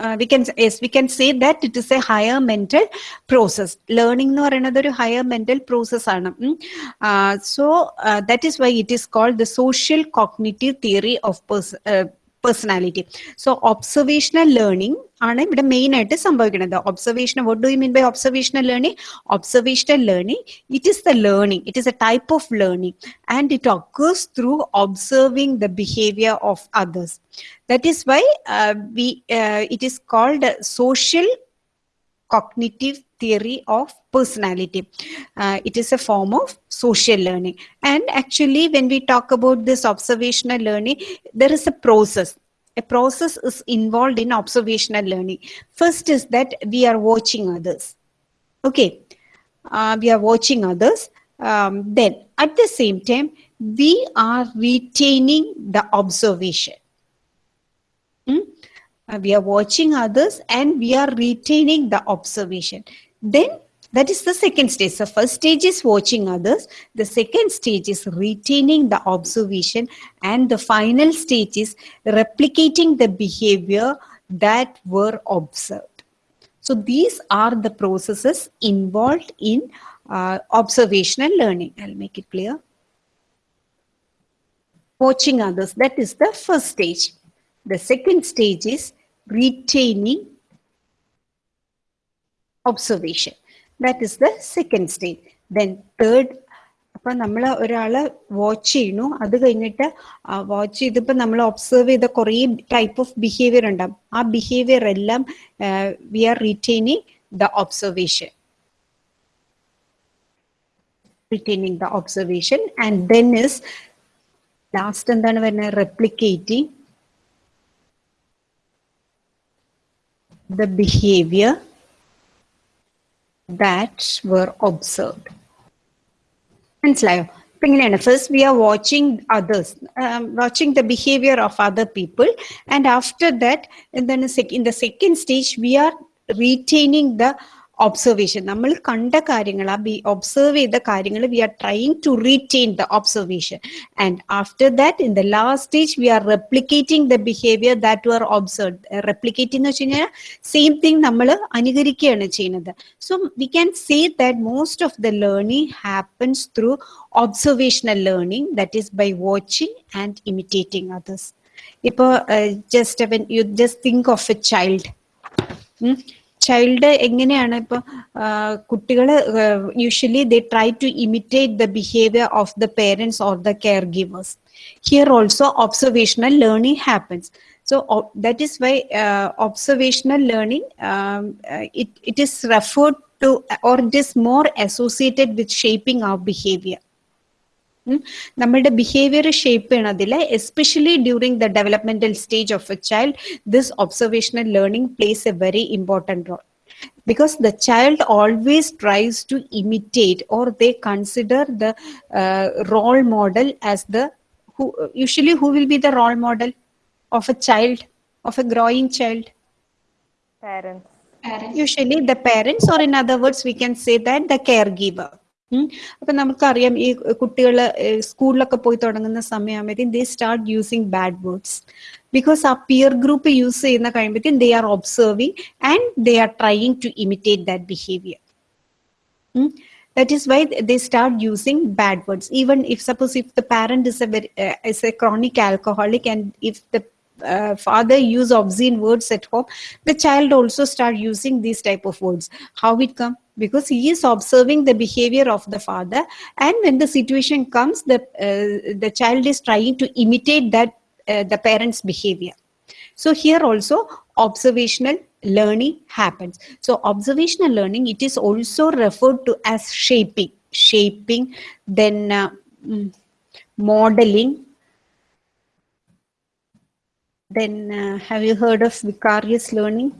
uh, we can yes we can say that it is a higher mental process. Learning or another higher mental process uh, so uh, that is why it is called the social cognitive theory of pers uh, personality so observational learning ആണ് ഇവിടെ main ആയിട്ട് സംഭവിക്കുന്നത് observation what do you mean by observational learning observational learning it is the learning it is a type of learning and it occurs through observing the behaviour of others that is why we it is called social cognitive theory of personality. Uh, it is a form of social learning. And actually, when we talk about this observational learning, there is a process. A process is involved in observational learning. First is that we are watching others. Okay, uh, we are watching others. Um, then, at the same time, we are retaining the observation. Hmm? Uh, we are watching others and we are retaining the observation then that is the second stage. The first stage is watching others. The second stage is retaining the observation. And the final stage is replicating the behavior that were observed. So these are the processes involved in uh, observational learning. I'll make it clear. Watching others. That is the first stage. The second stage is retaining observation. That is the second stage Then third അപ്പൊ നമ്മൾ ഒരാളെ watch ചെയ്യണു അത് കഴിഞ്ഞിട്ട് watch ചെയ്തപ്പോൾ നമ്മൾ observe ചെയ്ത കുറേ ടൈപ്പ് ഓഫ് ബിഹേവിയർ ഉണ്ടാവും. ആ ബിഹേവിയർ എല്ലാം we are retaining the observation retaining the observation and then is last എന്താണ് വരുന്നത്? Replicating the behavior. that were observed. Manslava. First, we are watching others, um, watching the behavior of other people. And after that, and then in the second stage, we are retaining the observation നമ്മൾ കണ്ട കാര്യങ്ങൾ ആ B observe ചെയ്ത കാര്യങ്ങൾ we are trying to retain the observation and after that in the last stage we are replicating the behaviour that were observe replicate എന്ന് വെച്ച് കഴിഞ്ഞാൽ same thing നമ്മൾ അനുകരിക്കുകയാണ് ചെയ്യുന്നത് so we can say that most of the learning happens through observational learning that is by watching and imitating others ഇപ്പോൾ just you just think of a child child എങ്ങനെയാണ് ഇപ്പൊ കുട്ടികൾ usually they try to imitate the behaviour of the parents or the care givers here also observational learning happens so uh, that is why uh, observational learning um, uh, it, it is referred to or it is more associated with shaping our behavior ഉം. നമ്മളുടെ behaviour shape ചെയ്യണതിൽ especially during the developmental stage of a child this observational learning plays a very important role because the child always tries to imitate or they consider the uh, role model as the who usually who will be the role model of a child of a growing child parents Parents. usually the parents or in other words we can say that the caregiver ഉം. അപ്പൊ നമുക്കറിയാം ഈ കുട്ടികൾ സ്കൂളിലൊക്കെ പോയി തുടങ്ങുന്ന സമയമാകുമ്പോഴത്തേക്കും they start using bad words because ആ peer group use ചെയ്യുന്ന കഴിയുമ്പോഴത്തേക്കും they are observing and they are trying to imitate that behaviour that is why they start using bad words even if suppose if the parent is a very, uh, is a chronic alcoholic and if the uh, father use obscene words at home the child also start using these type of words how it come Because he is observing the behavior of the father and when the situation comes the uh, the child is trying to imitate that uh, the parent's behavior so here also observational learning happens. So observational learning, it is also referred to as shaping, shaping, then uh, mm, modeling. Then uh, have you heard of vicarious learning?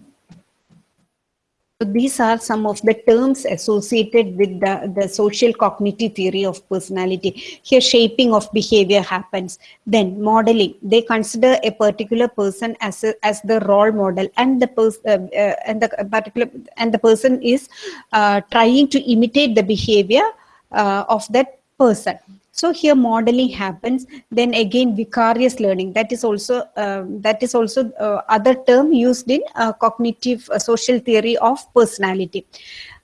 So these are some of the terms associated with the, the social cognitive theory of personality. Here, shaping of behavior happens. Then, modeling. They consider a particular person as a, as the role model, and the person uh, uh, and the particular and the person is uh, trying to imitate the behavior uh, of that person So here modeling happens. Then again, vicarious learning. That is also um, that is also uh, other term used in uh, cognitive uh, social theory of personality.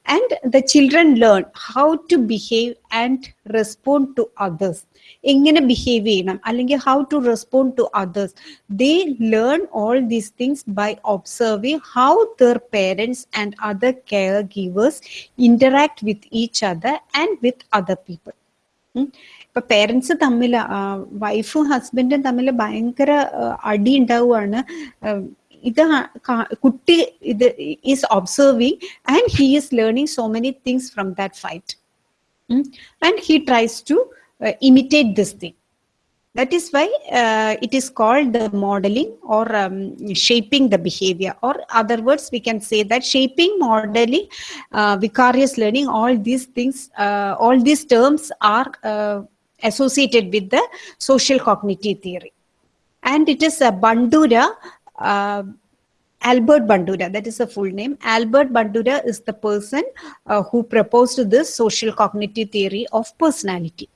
And the children learn how to behave and respond to others. എങ്ങനെ behave ചെയ്യണം അല്ലെങ്കിൽ how to respond to others they learn all these things by observing how their parents and other care givers interact with each other and with other people um. ഇപ്പൊ parents തമ്മിൽ വൈഫും ഹസ്ബൻഡും തമ്മിൽ ഭയങ്കര ആ, അടി ഉണ്ടാവുകയാണ് ആ, ഇത് ആ- കാ- കുട്ടി ഇത് is observing and he is learning so many things from that fight and he tries to imitate this thing that is why uh, it is called the modeling or um, shaping the behavior or other words we can say that shaping modeling uh, vicarious learning all these things uh, associated with the social cognitive theory and it is a bandura uh, Albert Bandura, that is a full name. Albert Bandura is the person uh, who proposed this social cognitive theory of personality.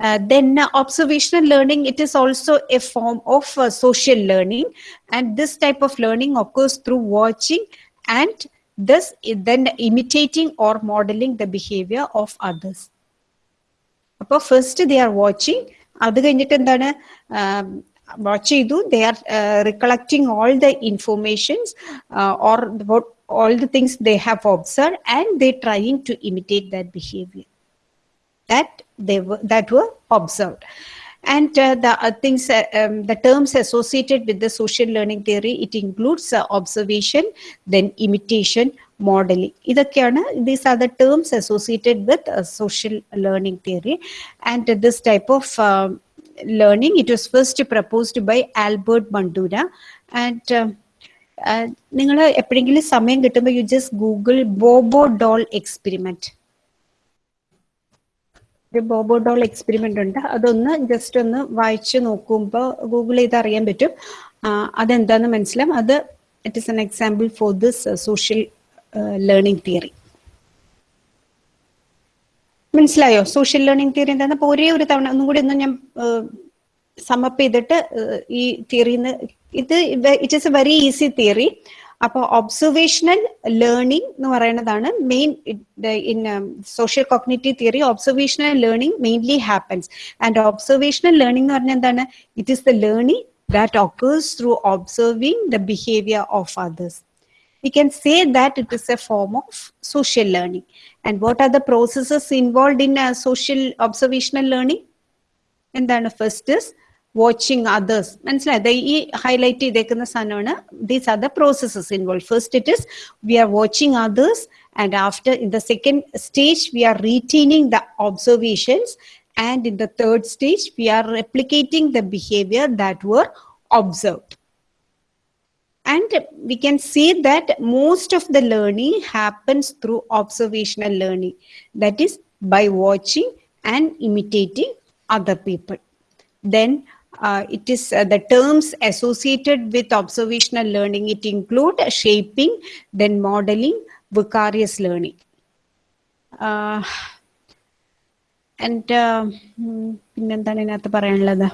Uh, then uh, observational learning, it is also a form of uh, social learning. And this type of learning occurs through watching and thus then imitating or modeling the behavior of others. അപ്പോൾ first they are watching അത് കഴിഞ്ഞിട്ട് എന്താണ് watch ചെയ്തു they are recollecting all the informations or all the things they have observe and they trying to imitate that behaviour that they were that were observed and uh, the uh, things uh, um, the terms associated with the social learning theory it includes uh, observation then imitation modeling ഇതൊക്കെയാണ് these are the terms associated with social social theory and this type of was learning. Was first proposed by albert bandura and uh, നിങ്ങൾ എപ്പോഴെങ്കിലും സമയം കിട്ടുമ്പോൾ you just Google Bobo doll experiment ഒരു Bobo doll experiment ഉണ്ട്. അതൊന്ന് just ഒന്ന് വായിച്ചു നോക്കുമ്പോൾ ഗൂഗിൾ ചെയ്ത് അറിയാൻ പറ്റും. അതെന്താന്ന് മനസ്സിലാവും? അത് it is an example for this social learning theory മനസ്സിലായോ? സോഷ്യൽ ലേണിംഗ് തിയറി എന്താണ് അപ്പൊ ഒരേ ഒരു തവണ ഒന്നും കൂടി ഒന്ന് ഞാൻ സമപ്പ് ചെയ്തിട്ട് ഈ തിയറിന്ന് ഇത് it is a very easy theory അപ്പോൾ ഒബ്സർവേഷണൽ ലേണിംഗ് എന്ന് പറയുന്നതാണ് main in social cognitive theory observational learning mainly happens and observational learning എന്ന് പറഞ്ഞാൽ എന്താണ്? It is the learning that occurs through observing the behaviour of others. we can say that it is a form of social learning. And what are the processes involved in uh, social observational learning? എന്താണ് first is watching others മനസ്സിലായത് ഈ highlight ചെയ്തേക്കുന്ന സാധനമാണ് these are the processes involve first it is we are watching others and after in the second stage we are retaining the observations and in the third stage we are replicating the behaviour that were observed and we can say that most of the learning happens through observational learning that is by watching and imitating other people then uh, it is uh, the terms associated with observational learning it include shaping then modeling vicarious learning uh, and uh, ഉം, പിന്നെന്താണ് ഇതിനകത്ത് പറയാനുള്ളത്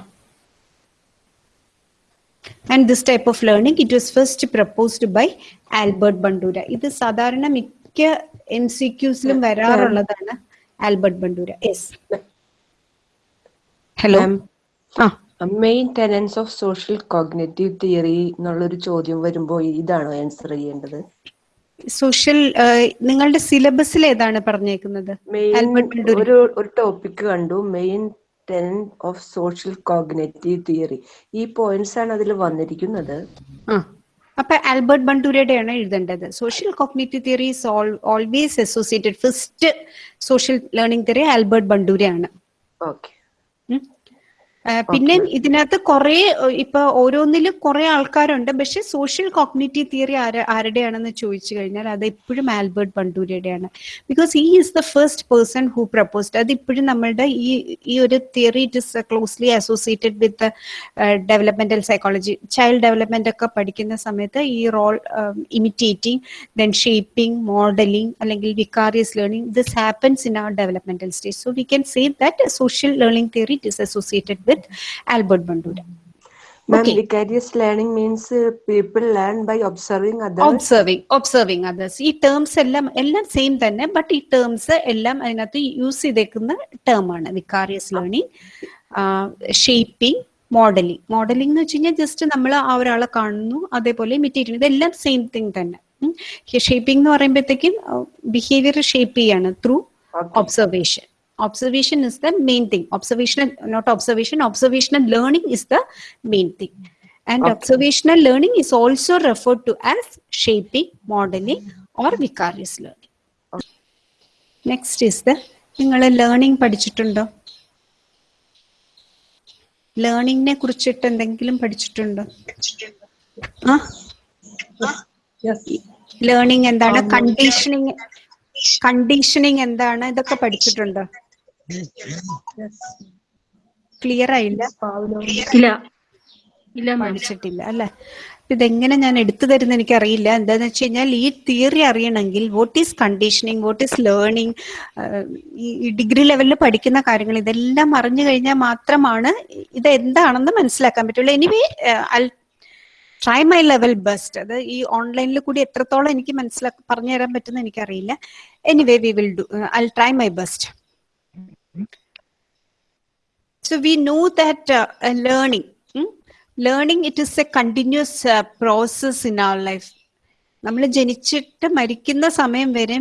and this type of learning it was first proposed by Albert Bandura ഇത് സാധാരണ മിക്ക M C ക്യൂസിലും വരാറുള്ളതാണ് Albert Bandura yes hello ആ. Main tenets of social cognitive theory എന്നുള്ളൊരു ചോദ്യം വരുമ്പോൾ ഇതാണോ ആൻസർ ചെയ്യേണ്ടത്? സോഷ്യൽ നിങ്ങളുടെ സിലബസിൽ ഏതാണ് പറഞ്ഞേക്കുന്നത്? ഒരു ഒരു ടോപ്പിക് കണ്ടു. Main tenet of social cognitive theory ഈ പോയിന്റ്സ് ആണ് അതിൽ വന്നിരിക്കുന്നത്. അപ്പൊ ആൽബർട്ട് ബണ്ടൂരയുടെയാണ് എഴുതേണ്ടത്. Social cognitive theory is always associated first social learning theory Albert ബണ്ടൂരയാണ്. Okay പിന്നെ ഇതിനകത്ത് കുറെ ഇപ്പൊ ഓരോന്നിലും കുറെ ആൾക്കാരുണ്ട്. പക്ഷെ സോഷ്യൽ കോഗ്നേറ്റീവ് തിയറി ആര ആരുടെയാണെന്ന് ചോദിച്ചു കഴിഞ്ഞാൽ അത് എപ്പോഴും ആൽബർട്ട് ബണ്ടൂരിയുടെയാണ് ബിക്കോസ് ഈ is the first person who proposed അത് ഇപ്പോഴും നമ്മളുടെ ഈ ഈ ഒരു theory it is closely associated with developmental psychology child development ഒക്കെ പഠിക്കുന്ന സമയത്ത് ഈ role imitating then shaping modelling അല്ലെങ്കിൽ vicarious learning this happens in our developmental stage so we can say that social learning theory it is associated with Albert Bandura. Ma'am, Okay. vicarious learning means uh, people learn by observing others Observing, observing others. ഈ terms എല്ലാം എല്ലാം same തന്നെ but ഈ terms എല്ലാം അതിനകത്ത് use ചെയ്തേക്കുന്ന term ആണ്. Vicarious learning shaping modelling modelling എന്ന് വെച്ച് കഴിഞ്ഞാൽ ജസ്റ്റ് നമ്മൾ ആ ഒരാളെ കാണുന്നു അതേപോലെ ഇമിറ്റേറ്റ് ചെയ്യുന്നു ഇതെല്ലാം സെയിം തിങ് തന്നെ. ഷേപ്പിംഗ് എന്ന് പറയുമ്പോഴത്തേക്കും ബിഹേവിയർ ഷേപ്പ് ചെയ്യാണ് through observation. Observation is the main thing observational not observation observational learning is the main thing and Okay. observational learning is also referred to as shaping modeling or vicarious learning next is the നിങ്ങൾ learning പഠിച്ചിട്ടുണ്ടോ ലേണിംഗിനെ കുറിച്ചിട്ട് എന്തെങ്കിലും പഠിച്ചിട്ടുണ്ടോ ആ learning എന്താണ് conditioning conditioning എന്താണ് ഇതൊക്കെ പഠിച്ചിട്ടുണ്ടോ ക്ലിയർ ആയില്ല? ഇല്ല. ഇല്ല പഠിച്ചിട്ടില്ല അല്ലെ? ഇതെങ്ങനെ ഞാൻ എടുത്തു തരുന്ന എനിക്കറിയില്ല. എന്താന്ന് വെച്ച് കഴിഞ്ഞാൽ ഈ തിയറി അറിയണമെങ്കിൽ what is conditioning what is learning ഈ ഡിഗ്രി ലെവലിൽ പഠിക്കുന്ന കാര്യങ്ങൾ ഇതെല്ലാം അറിഞ്ഞു കഴിഞ്ഞാൽ മാത്രമാണ് ഇത് എന്താണെന്ന് മനസ്സിലാക്കാൻ പറ്റുള്ളൂ. Anyway try my level best അത് ഈ ഓൺലൈനിൽ കൂടി എത്രത്തോളം എനിക്ക് മനസ്സിലാക്കി പറഞ്ഞു തരാൻ പറ്റുന്ന എനിക്കറിയില്ല anyway we will do I try my best So we know that uh, uh, learning, hmm? learning it is a continuous uh, process in our life. നമ്മൾ ജനിച്ചിട്ട് മരിക്കുന്ന സമയം വരെ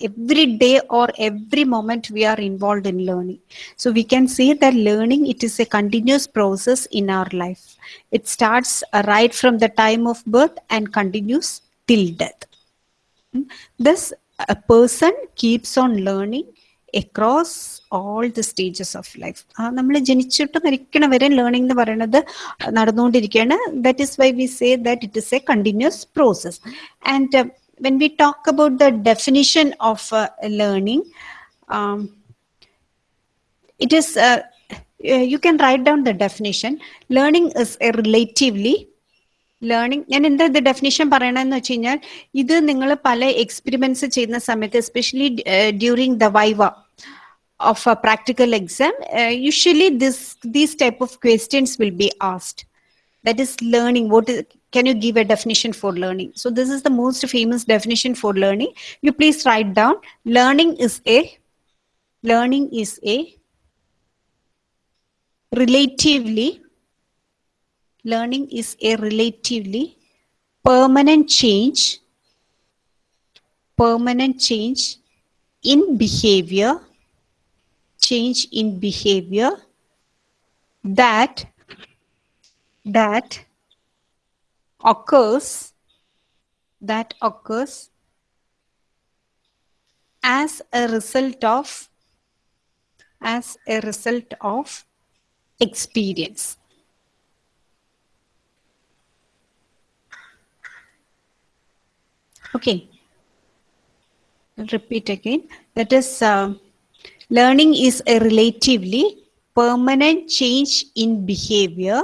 every day or every moment we are involve in learning so we can say that learning it is a continuous process in our life it starts right from the time of birth and continues till death this a person keeps on learning across all the stages of life നമ്മൾ ജനിച്ചിട്ട് മരിക്കണ വരെ learning എന്ന് പറയുന്നത് നടന്നുകൊണ്ടിരിക്കുകയാണ് that is why we say that it is a continuous process and when we talk about the definition of learning it is uh, uh, you can write down the definition learning is a relatively learning ഞാൻ എന്താ ഇത് definition പറയണമെന്ന് വെച്ച് കഴിഞ്ഞാൽ ഇത് നിങ്ങൾ പല experiments ചെയ്യുന്ന സമയത്ത് especially during the viva of a practical exam, uh, usually this these type of questions will be asked. That is learning. What is? Can you give a definition for learning? So this is the most famous definition for learning. You please write down. Learning is a learning is a relatively learning is a relatively permanent change permanent change in behavior change in behavior that that occurs that occurs as a result of as a result of experience. Okay. I'll repeat again. That is uh, learning is a relatively permanent change in behavior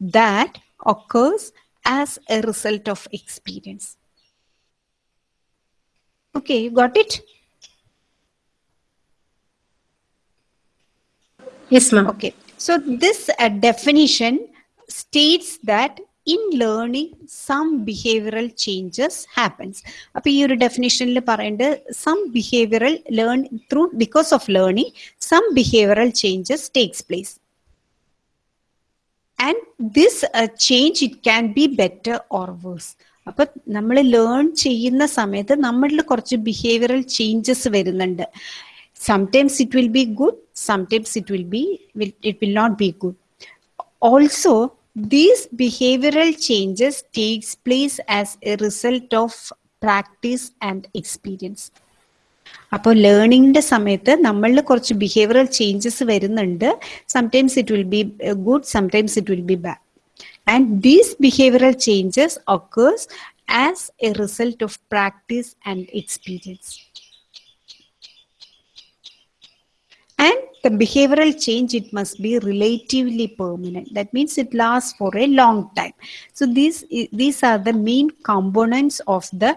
that occurs as a result of experience. Okay you got it? Yes, ma'am. Okay, so this uh, definition states that in learning some behavioural changes happens അപ്പൊ ഈ ഒരു ഡെഫിനേഷനിൽ പറയേണ്ടത് some behavioural learn through because of learning some behavioural changes takes place and this change it can be better or worse അപ്പൊ നമ്മൾ learn ചെയ്യുന്ന സമയത്ത് നമ്മളിൽ കുറച്ച് ബിഹേവിയറൽ ചേഞ്ചസ് വരുന്നുണ്ട്. Sometimes it will be good sometimes it will be it will not be good. Also these behavioral changes takes place as a result of practice and experience. അപ്പോൾ ലേണിങ്ങിന്റെ സമയത്ത് നമ്മളിൽ കുറച്ച് ബിഹേവിയറൽ ചേഞ്ചസ് വരുന്നുണ്ട്. Sometimes it will be good sometimes it will be bad and these behavioural changes occurs as a result of practice and experience the behavioral change it must be relatively permanent that means it lasts for a long time so these these are the main components of the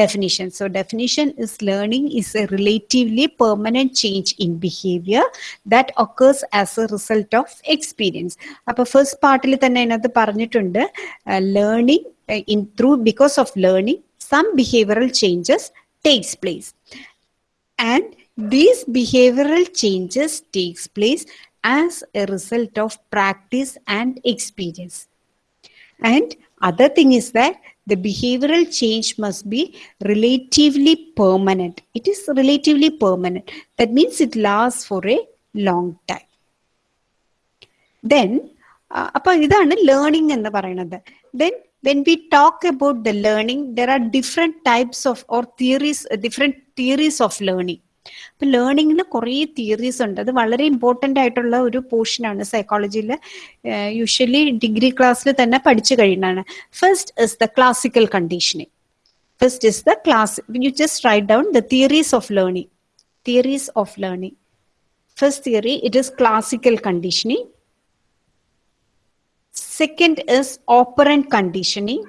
definition so definition is learning is a relatively permanent change in behavior that occurs as a result of experience അപ്പൊ first പാർട്ടിൽ തന്നെ അതിനകത്ത് പറഞ്ഞിട്ടുണ്ട് learning in through because of learning some behavioural changes takes place and these behavioral changes takes place as a result of practice and experience and other thing is that the behavioral change must be relatively permanent it is relatively permanent that means it lasts for a long time then അപ്പൊ ഇതാണ് learning എന്ന് പറയുന്നത് then when we talk about the learning there are different types of or theories uh, different theories of learning അപ്പൊ ലേണിങ്ങിന് കുറേ theories ഉണ്ട്. അത് വളരെ important ആയിട്ടുള്ള ഒരു പോർഷനാണ് സൈക്കോളജിയിൽ യൂഷ്വലി ഡിഗ്രി ക്ലാസ്സിൽ തന്നെ പഠിച്ചു കഴിയുന്നതാണ്. First is the classical conditioning first is the class you just write down the theories of learning theories of learning first theory it is classical conditioning second is operant conditioning.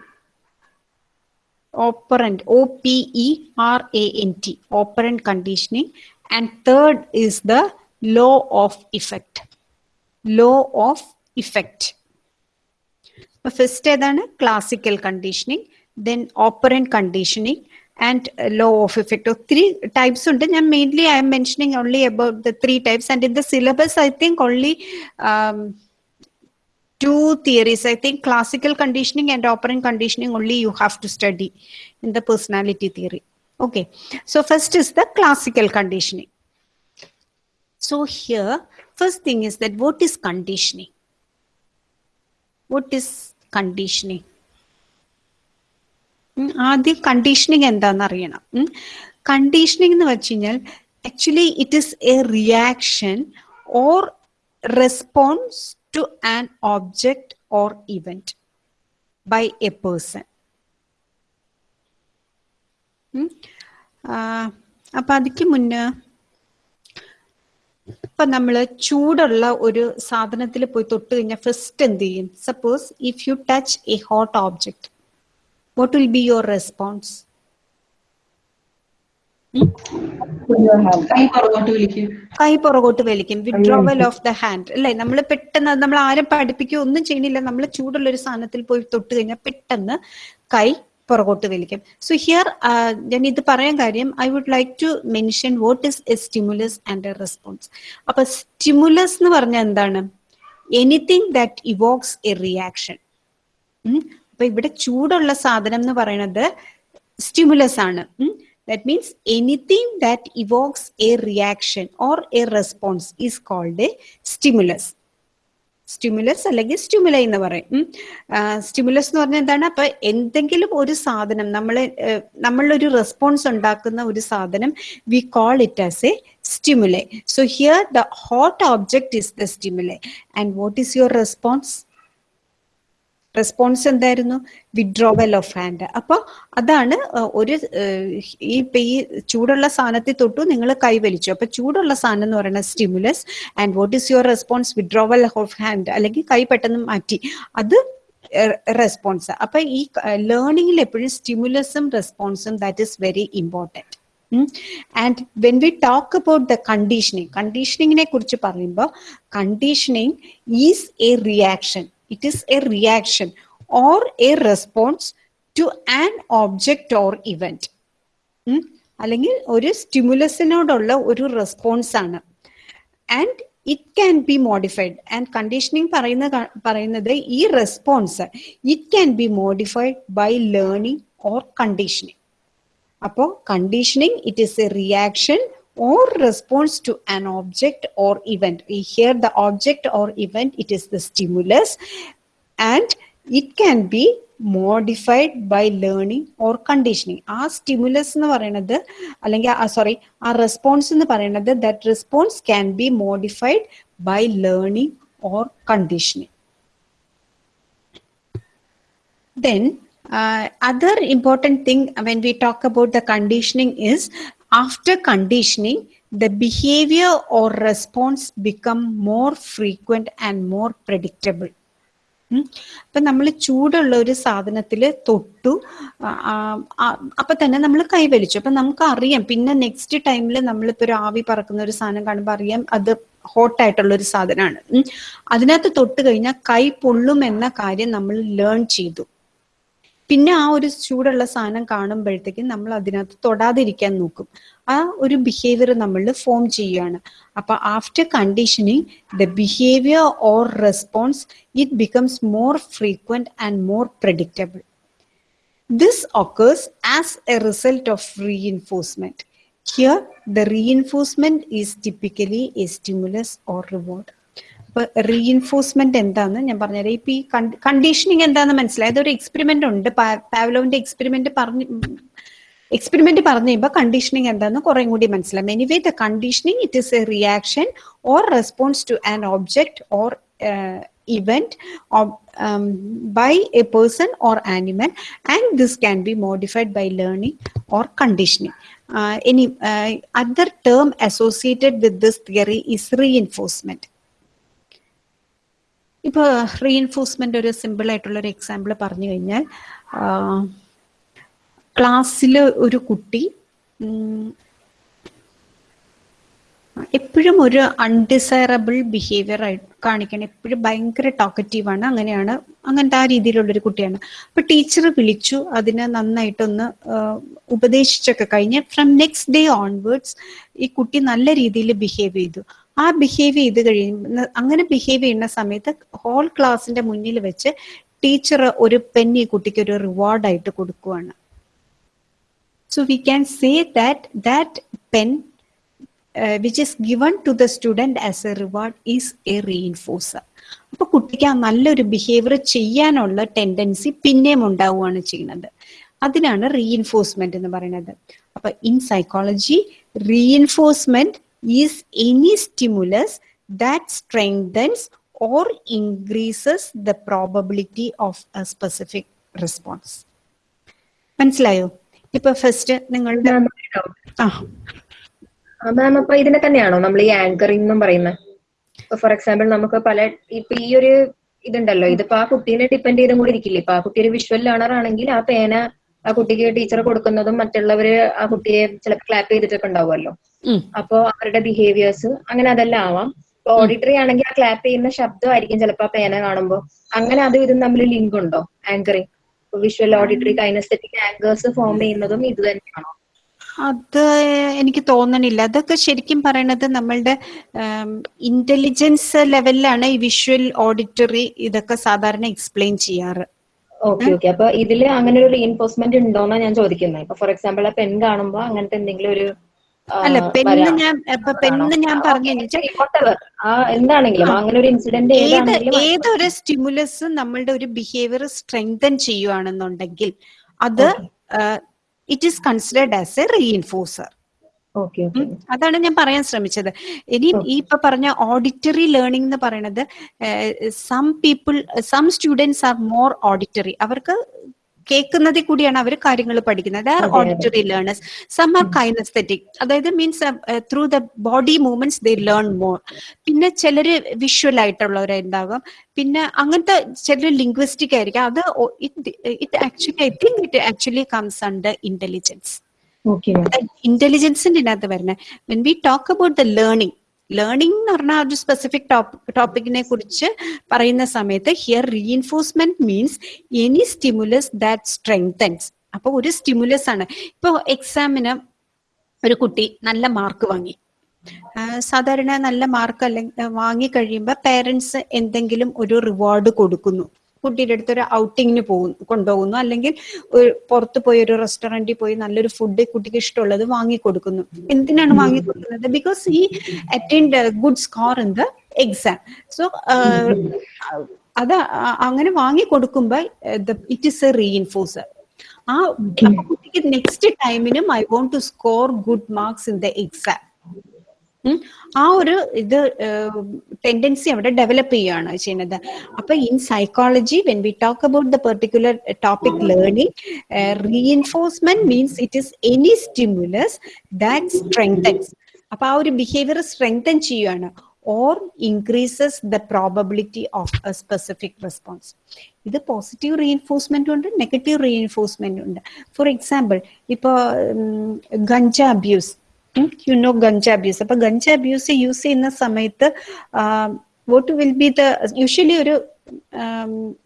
Operant, O P E R A N T, operant conditioning. And third is the law of effect. Law of effect. First ഏതാണ് classical conditioning then operant conditioning and law of effect ഒത്തിരി types ഉണ്ട് ഞാൻ mainly I am mentioning only about the three types and in the syllabus I think only two theories. I think classical conditioning and operant conditioning only you have to study in the personality theory. Okay. So first is the classical conditioning. So here, first thing is that what is conditioning? What is conditioning? ഉം, ആദ്യം conditioning എന്താണെന്ന് അറിയണം conditioning എന്ന് വെച്ച് കഴിഞ്ഞാൽ actually it is a reaction or response To an object or event by a person. അപ്പം അതിക്ക് മുന്നേ ഇപ്പൊ നമ്മൾ ചൂടുള്ള ഒരു സാധനത്തിൽ പോയി തൊട്ട് കഴിഞ്ഞാൽ ഫസ്റ്റ് എന്ത് ചെയ്യും suppose if you touch a hot object what will be your response. കൈ പുറകോട്ട് വലിക്കും. വിഡ്രോവൽ ഓഫ് ദ ഹാൻഡ് അല്ലെ? നമ്മൾ പെട്ടെന്ന് നമ്മൾ ആരും പഠിപ്പിക്കുകയോ ഒന്നും ചെയ്യണില്ല. നമ്മൾ ചൂടുള്ള ഒരു സാധനത്തിൽ പോയി തൊട്ട് കഴിഞ്ഞാൽ പെട്ടെന്ന് കൈ പുറകോട്ട് വലിക്കും. സോ ഹിയർ ഞാൻ ഇത് പറയാൻ കാര്യം I would like to mention what is a stimulus and a response അപ്പൊ സ്റ്റിമുലസ് എന്ന് പറഞ്ഞാൽ എന്താണ്? Anything that evokes a reaction അപ്പൊ ഇവിടെ ചൂടുള്ള സാധനം എന്ന് പറയുന്നത് സ്റ്റിമുലസ് ആണ്. That means anything that evokes a reaction or a response is called a stimulus. Stimulus അല്ലെങ്കിൽ സ്റ്റിമുലൈ എന്ന് പറയും. സ്റ്റിമുലസ് എന്ന് പറഞ്ഞാൽ എന്താണ്? അപ്പൊ എന്തെങ്കിലും ഒരു സാധനം നമ്മൾ നമ്മളൊരു റെസ്പോൺസ് ഉണ്ടാക്കുന്ന ഒരു സാധനം we call it as a stimuli so here the hot object is the stimuli and what is your response response എന്തായിരുന്നു? വിഡ്രോവൽ ഓഫ് ഹാൻഡ് അപ്പോൾ അതാണ് ഒരു ഈ ഈ ചൂടുള്ള സാധനത്തിൽ തൊട്ടു നിങ്ങൾ കൈവലിച്ചു അപ്പൊ ചൂടുള്ള സാധനം എന്ന് പറയുന്നത് stimulus and what is your response withdrawal of hand അല്ലെങ്കിൽ കൈ പെട്ടെന്ന് മാറ്റി. അത് റെസ്പോൺസ് അപ്പൊ ഈ ലേണിംഗിൽ എപ്പോഴും സ്റ്റിമുലസും റെസ്പോൺസും that is very important and when we talk about the conditioning കണ്ടീഷനിങ്ങിനെ കുറിച്ച് പറയുമ്പോൾ conditioning is a reaction it is a reaction or a response to an object or event അല്ലെങ്കിൽ ഒരു സ്റ്റിമുലസിനോടുള്ള ഒരു റെസ്പോൺസ് ആണ്. And it can be modified and conditioning പറയുന്ന പറയുന്നത് ഈ response it can be modified by learning or conditioning അപ്പോൾ conditioning it is a reaction or response to an object or event here the object or event it is the stimulus and it can be modified by learning or conditioning ആ stimulus എന്ന് പറയുന്നത് അല്ലെങ്കിൽ sorry ആ response എന്ന് പറയുന്നത് that response can be modified by learning or conditioning Then, uh, other important thing when we talk about the conditioning is after conditioning, the behavior or response become more frequent and more predictable. അപ്പൊ നമ്മൾ ചൂടുള്ള ഒരു സാധനത്തിൽ തൊട്ടു അപ്പൊ തന്നെ നമ്മൾ കൈവലിച്ചു. അപ്പൊ നമുക്ക് അറിയാം പിന്നെ നെക്സ്റ്റ് ടൈമിൽ നമ്മളിപ്പോ ഒരു ആവി പറക്കുന്ന ഒരു സാധനം കാണുമ്പോൾ അറിയാം അത് ഹോട്ടായിട്ടുള്ള ഒരു സാധനമാണ്. അതിനകത്ത് തൊട്ട് കഴിഞ്ഞാൽ കൈ പൊള്ളും എന്ന കാര്യം നമ്മൾ ലേൺ ചെയ്തു. പിന്നെ ആ ഒരു ചൂടുള്ള സാധനം കാണുമ്പോഴത്തേക്കും നമ്മൾ അതിനകത്ത് തൊടാതിരിക്കാൻ നോക്കും ആ ഒരു ബിഹേവിയർ നമ്മൾ ഫോം ചെയ്യുകയാണ് അപ്പൊ after conditioning the behaviour or response it becomes more frequent and more predictable This occurs as a result of reinforcement. Here, the reinforcement is typically a stimulus or reward. അപ്പൊ reinforcement എന്താന്ന് ഞാൻ പറഞ്ഞുതരാം. ഇപ്പൊ ഈ conditioning എന്താന്ന് മനസ്സിലായി. അതൊരു experiment ഉണ്ട്. പാവലോവിന്റെ എക്സ്പെരിമെന്റ് പറഞ്ഞു എക്സ്പെരിമെന്റ് പറഞ്ഞു കഴിയുമ്പോൾ കണ്ടീഷനിങ് എന്താന്ന് കുറെ കൂടി മനസ്സിലാവും. Anyway the conditioning it is a reaction or response to an object or event of, um, by a person or animal and this can be modified by learning or conditioning. Uh, any uh, other term associated with ഇപ്പൊ reinforcement ഒരു ഒരു example പറഞ്ഞു കഴിഞ്ഞാൽ ക്ലാസ്സിൽ ഒരു കുട്ടി എപ്പോഴും ഒരു അൺഡിസൈറബിൾ ബിഹേവിയർ ആയിട്ട് കാണിക്കണം. എപ്പോഴും ഭയങ്കര ടോക്കറ്റീവാണ് അങ്ങനെയാണ് അങ്ങനത്തെ ആ രീതിയിലുള്ളൊരു കുട്ടിയാണ്. അപ്പൊ ടീച്ചർ വിളിച്ചു അതിനെ നന്നായിട്ടൊന്ന് ഉപദേശിച്ചൊക്കെ കഴിഞ്ഞ് ഫ്രം നെക്സ്റ്റ് ഡേ ഓൺവേർഡ്സ് ഈ കുട്ടി നല്ല രീതിയിൽ ബിഹേവ് ചെയ്തു. ആ ബിഹേവ് ചെയ്ത് കഴിയുന്ന അങ്ങനെ ബിഹേവ് ചെയ്യുന്ന സമയത്ത് ഹോൾ ക്ലാസ്സിന്റെ മുന്നിൽ വെച്ച് ടീച്ചർ ഒരു പെന്നി കുട്ടിക്ക് ഒരു റിവാർഡായിട്ട് കൊടുക്കുവാണ്. So we can say that that pen which is given to the student as a reward is a reinforcer. അപ്പൊ കുട്ടിക്ക് ആ നല്ലൊരു ബിഹേവിയർ ചെയ്യാനുള്ള ടെൻഡൻസി പിന്നെയും ഉണ്ടാവുകയാണ് ചെയ്യുന്നത്. അതിനാണ് റീഇൻഫോഴ്സ്മെന്റ് എന്ന് പറയുന്നത്. അപ്പൊ in psychology reinforcement is any stimulus that strengthens or increases the probability of a specific response. മനസ്സിലായോ? ഇപ്പൊ ഫസ്റ്റ് നിങ്ങളുടെ മാം അപ്പൊ ഇതിനെ തന്നെയാണോ നമ്മൾ ഈ ആങ്കറിംഗ് എന്നും പറയുന്നത്? ഫോർ എക്സാമ്പിൾ നമുക്ക് പല ഇപ്പൊ ഈ ഒരു ഇതുണ്ടല്ലോ. ഇതിപ്പോ ആ കുട്ടീനെ ഡിപ്പെൻഡ് ചെയ്തും കൂടി ഇരിക്കില്ലേ? ഇപ്പൊ ആ കുട്ടി ഒരു വിഷ്വൽ ലേണർ ആണെങ്കിൽ ആ പേന ആ കുട്ടിക്ക് ടീച്ചർ കൊടുക്കുന്നതും മറ്റുള്ളവര് ആ കുട്ടിയെ ചിലപ്പോൾ ക്ലാപ്പ് ചെയ്തിട്ടൊക്കെ ഉണ്ടാവുമല്ലോ. അപ്പോ അവരുടെ ബിഹേവിയേഴ്സ് അങ്ങനെ അതെല്ലാം ആവാം. ഓഡിറ്ററി ആണെങ്കിൽ ആ ക്ലാപ്പ് ചെയ്യുന്ന ശബ്ദമായിരിക്കും ചിലപ്പോൾ ആ പേന കാണുമ്പോൾ അങ്ങനെ അതും ഇതും തമ്മിൽ ലിങ്ക് ഉണ്ടോ? Anchoring visual auditory kinesthetic anchors form ചെയ്യുന്നതും ഇത് തന്നെയാണോ? അത് എനിക്ക് തോന്നണില്ല. അതൊക്കെ ശരിക്കും പറയണത് നമ്മളുടെ ഇന്റലിജൻസ് ലെവലിലാണ് ഈ വിഷ്വൽ ഓഡിറ്ററി ഇതൊക്കെ സാധാരണ എക്സ്പ്ലെയിൻ ചെയ്യാറ്. ഓക്കെ ഓക്കെ അപ്പൊ ഇതിൽ അങ്ങനെ ഒരു റീഎൻഫോഴ്സ്മെന്റ് ഉണ്ടോന്നാ ഞാൻ ചോദിക്കുന്നത് ഇപ്പൊ ഫോർ എക്സാമ്പിൾ ആ പെൺ കാണുമ്പോ അങ്ങനത്തെ എന്തെങ്കിലും ഒരു അല്ല പെണ്ണ് ഞാൻ പെണ്ണ് ഞാൻ പറഞ്ഞു എന്താണെങ്കിലും അങ്ങനെ ഒരു ഇൻസിഡന്റ് ഏതൊരു സ്റ്റിമുലസ് നമ്മളുടെ ഒരു ബിഹേവിയർ സ്ട്രെങ്തൻ ചെയ്യുവാണെന്നുണ്ടെങ്കിൽ അത് it is considered as a reinforcer അതാണ് ഞാൻ പറയാൻ ശ്രമിച്ചത്. ഇനി ഈ ഇപ്പൊ പറഞ്ഞ ഓഡിറ്ററി ലേണിംഗ് എന്ന് പറയുന്നത് some people some students are more auditory അവർക്ക് കേൾക്കുന്നതിൽ കൂടിയാണ് അവർ കാര്യങ്ങൾ പഠിക്കുന്നത്. Are. Auditory learners some are kinesthetic അതായത് means through the body movements they learn more പിന്നെ ചിലർ വിഷ്വൽ ആയിട്ടുള്ളവരുണ്ടാകും. പിന്നെ അങ്ങനത്തെ ചിലർ ലിംഗ്വിസ്റ്റിക് ആയിരിക്കും. അത് it actually I think it actually comes under intelligence ഇന്റലിജൻസിന്റെ ഇതിനകത്ത് വരുന്നത് when we talk about the learning learning എന്ന് പറഞ്ഞാൽ ഒരു സ്പെസിഫിക് ടോപ്പിക്കിനെ കുറിച്ച് പറയുന്ന സമയത്ത് here reinforcement means any stimulus that strengthens അപ്പൊ ഒരു സ്റ്റിമുലസ് ആണ്. ഇപ്പൊ എക്സാമിന് ഒരു കുട്ടി നല്ല മാർക്ക് വാങ്ങി. സാധാരണ നല്ല മാർക്ക് അല്ലെങ്കിൽ വാങ്ങി പേരൻസ് എന്തെങ്കിലും ഒരു റിവാർഡ് കൊടുക്കുന്നു. കുട്ടിയുടെ അടുത്ത് ഒരു ഔട്ടിങ്ങിന് പോകുന്നു കൊണ്ടുപോകുന്നു. അല്ലെങ്കിൽ ഒരു പുറത്ത് പോയി ഒരു റെസ്റ്റോറന്റിൽ പോയി നല്ലൊരു ഫുഡ് കുട്ടിക്ക് ഇഷ്ടമുള്ളത് വാങ്ങി കൊടുക്കുന്നു എന്തിനാണ് വാങ്ങി കൊടുക്കുന്നത് ബിക്കോസ് ഈ attend good score in the exam so അത് അങ്ങനെ വാങ്ങി കൊടുക്കുമ്പോൾ ഇറ്റ് ഇസ് എ റീഇൻഫോഴ്സർ ആ കുട്ടിക്ക് next ടൈമിനും I want to score good marks in the exam. ആ ഒരു ഇത് ടെൻഡൻസി അവിടെ ഡെവലപ്പ് ചെയ്യുകയാണ് ചെയ്യുന്നത്. അപ്പൊ in psychology when we talk about the particular topic learning reinforcement means it is any stimulus that strengthens അപ്പൊ ആ ഒരു ബിഹേവിയർ സ്ട്രെങ്തൻ ചെയ്യുകയാണ് or increases the probability of a specific response ഇത് പോസിറ്റീവ് റീഎൻഫോഴ്സ്മെന്റ് ഉണ്ട് negative reinforcement ഉണ്ട്. For example ഇപ്പൊ ganja abuse you know ganja abuse അപ്പൊ ganja abuse use ചെയ്യുന്ന സമയത്ത് what will be the usually ഒരു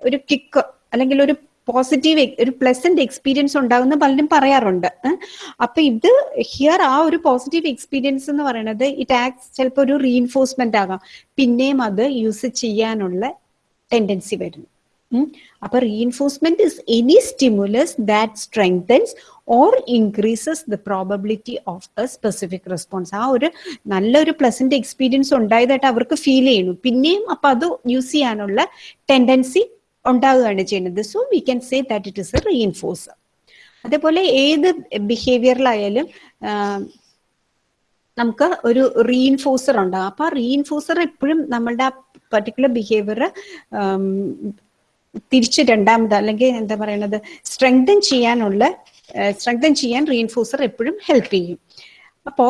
ഒരു കിക്ക് അല്ലെങ്കിൽ ഒരു പോസിറ്റീവ് ഒരു പ്ലസന്റ് എക്സ്പീരിയൻസ് ഉണ്ടാകുന്ന പലരും പറയാറുണ്ട്? അപ്പൊ ഇത് ഹിയർ ആ ഒരു പോസിറ്റീവ് എക്സ്പീരിയൻസ് എന്ന് പറയുന്നത് ഇറ്റ് ആക്സ് ചിലപ്പോൾ ഒരു റീഇൻഫോഴ്സ്മെന്റ് ആകാം. പിന്നെയും അത് യൂസ് ചെയ്യാനുള്ള ടെൻഡൻസി വരുന്നു. ഉം. അപ്പൊ reinforcement is any stimulus that strengthens or increases the probability of a specific response ആ ഒരു നല്ലൊരു പ്ലസന്റ് എക്സ്പീരിയൻസ് ഉണ്ടായതായിട്ട് അവർക്ക് ഫീൽ ചെയ്യുന്നു. പിന്നെയും അപ്പൊ അത് യൂസ് ചെയ്യാനുള്ള ടെൻഡൻസി ഉണ്ടാവുകയാണ് ചെയ്യുന്നത്. So we can say that it is a reinforcer അതേപോലെ ഏത് ബിഹേവിയറിലായാലും നമുക്ക് ഒരു റീഇൻഫോഴ്സർ ഉണ്ടാകും അപ്പൊ ആ റീഇൻഫോഴ്സർ എപ്പോഴും നമ്മളുടെ ആ പർട്ടിക്കുലർ ബിഹേവിയർ തിരിച്ച് രണ്ടാമത് അല്ലെങ്കിൽ എന്താ പറയുന്നത് സ്ട്രെങ്തൻ ചെയ്യാനുള്ള സ്ട്രെങ്തൻ ചെയ്യാൻ റീഇൻഫോഴ്സർ എപ്പോഴും ഹെൽപ്പ് ചെയ്യും. അപ്പോ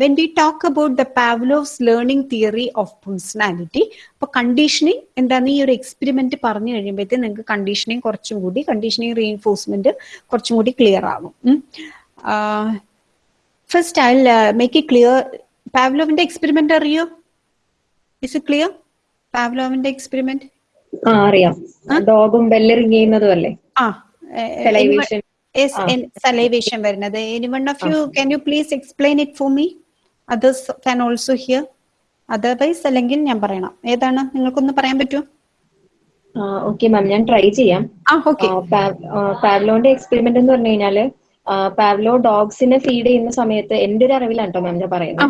when we talk about the Pavlov's learning theory of personality അപ്പൊ കണ്ടീഷനിങ് എന്താണ് ഈ ഒരു എക്സ്പെരിമെന്റ് പറഞ്ഞു കഴിയുമ്പോഴത്തേക്ക് നിങ്ങൾക്ക് കണ്ടീഷനിങ് കുറച്ചും കൂടി കണ്ടീഷനിങ് റീഇൻഫോഴ്സ്മെന്റ് കുറച്ചും കൂടി ക്ലിയർ ആകും first I make it clear പാവ്ലോവിന്റെ experiment അറിയോ? ഇസ് ഇറ്റ് ക്ലിയർ പാവ്ലോവിന്റെ എക്സ്പെരിമെന്റ് ആ അറിയാം. ഡോഗും ബെല്ല് റിങ് ചെയ്യുന്നതും അല്ലേ ആ. സലൈവേഷൻ വരുന്നത്. Any one of you can you please explain it for me others can also hear otherwise അല്ലെങ്കിൽ ഞാൻ പറയണം. ഏതാണ്? നിങ്ങൾക്കൊന്ന് പറയാൻ പറ്റുമോ ഓക്കെ മാം ഞാൻ ട്രൈ ചെയ്യാം. പാവ്ലോന്റെ എക്സ്പെരിമെന്റ് എന്ന് പറഞ്ഞു കഴിഞ്ഞാൽ പാവ്ലോ ഡോഗ്സിനെ ഫീഡ് ചെയ്യുന്ന സമയത്ത് എന്റെ ഒരു അറിവിലാണ് കേട്ടോ മാം ഞാൻ പറയുന്നത്.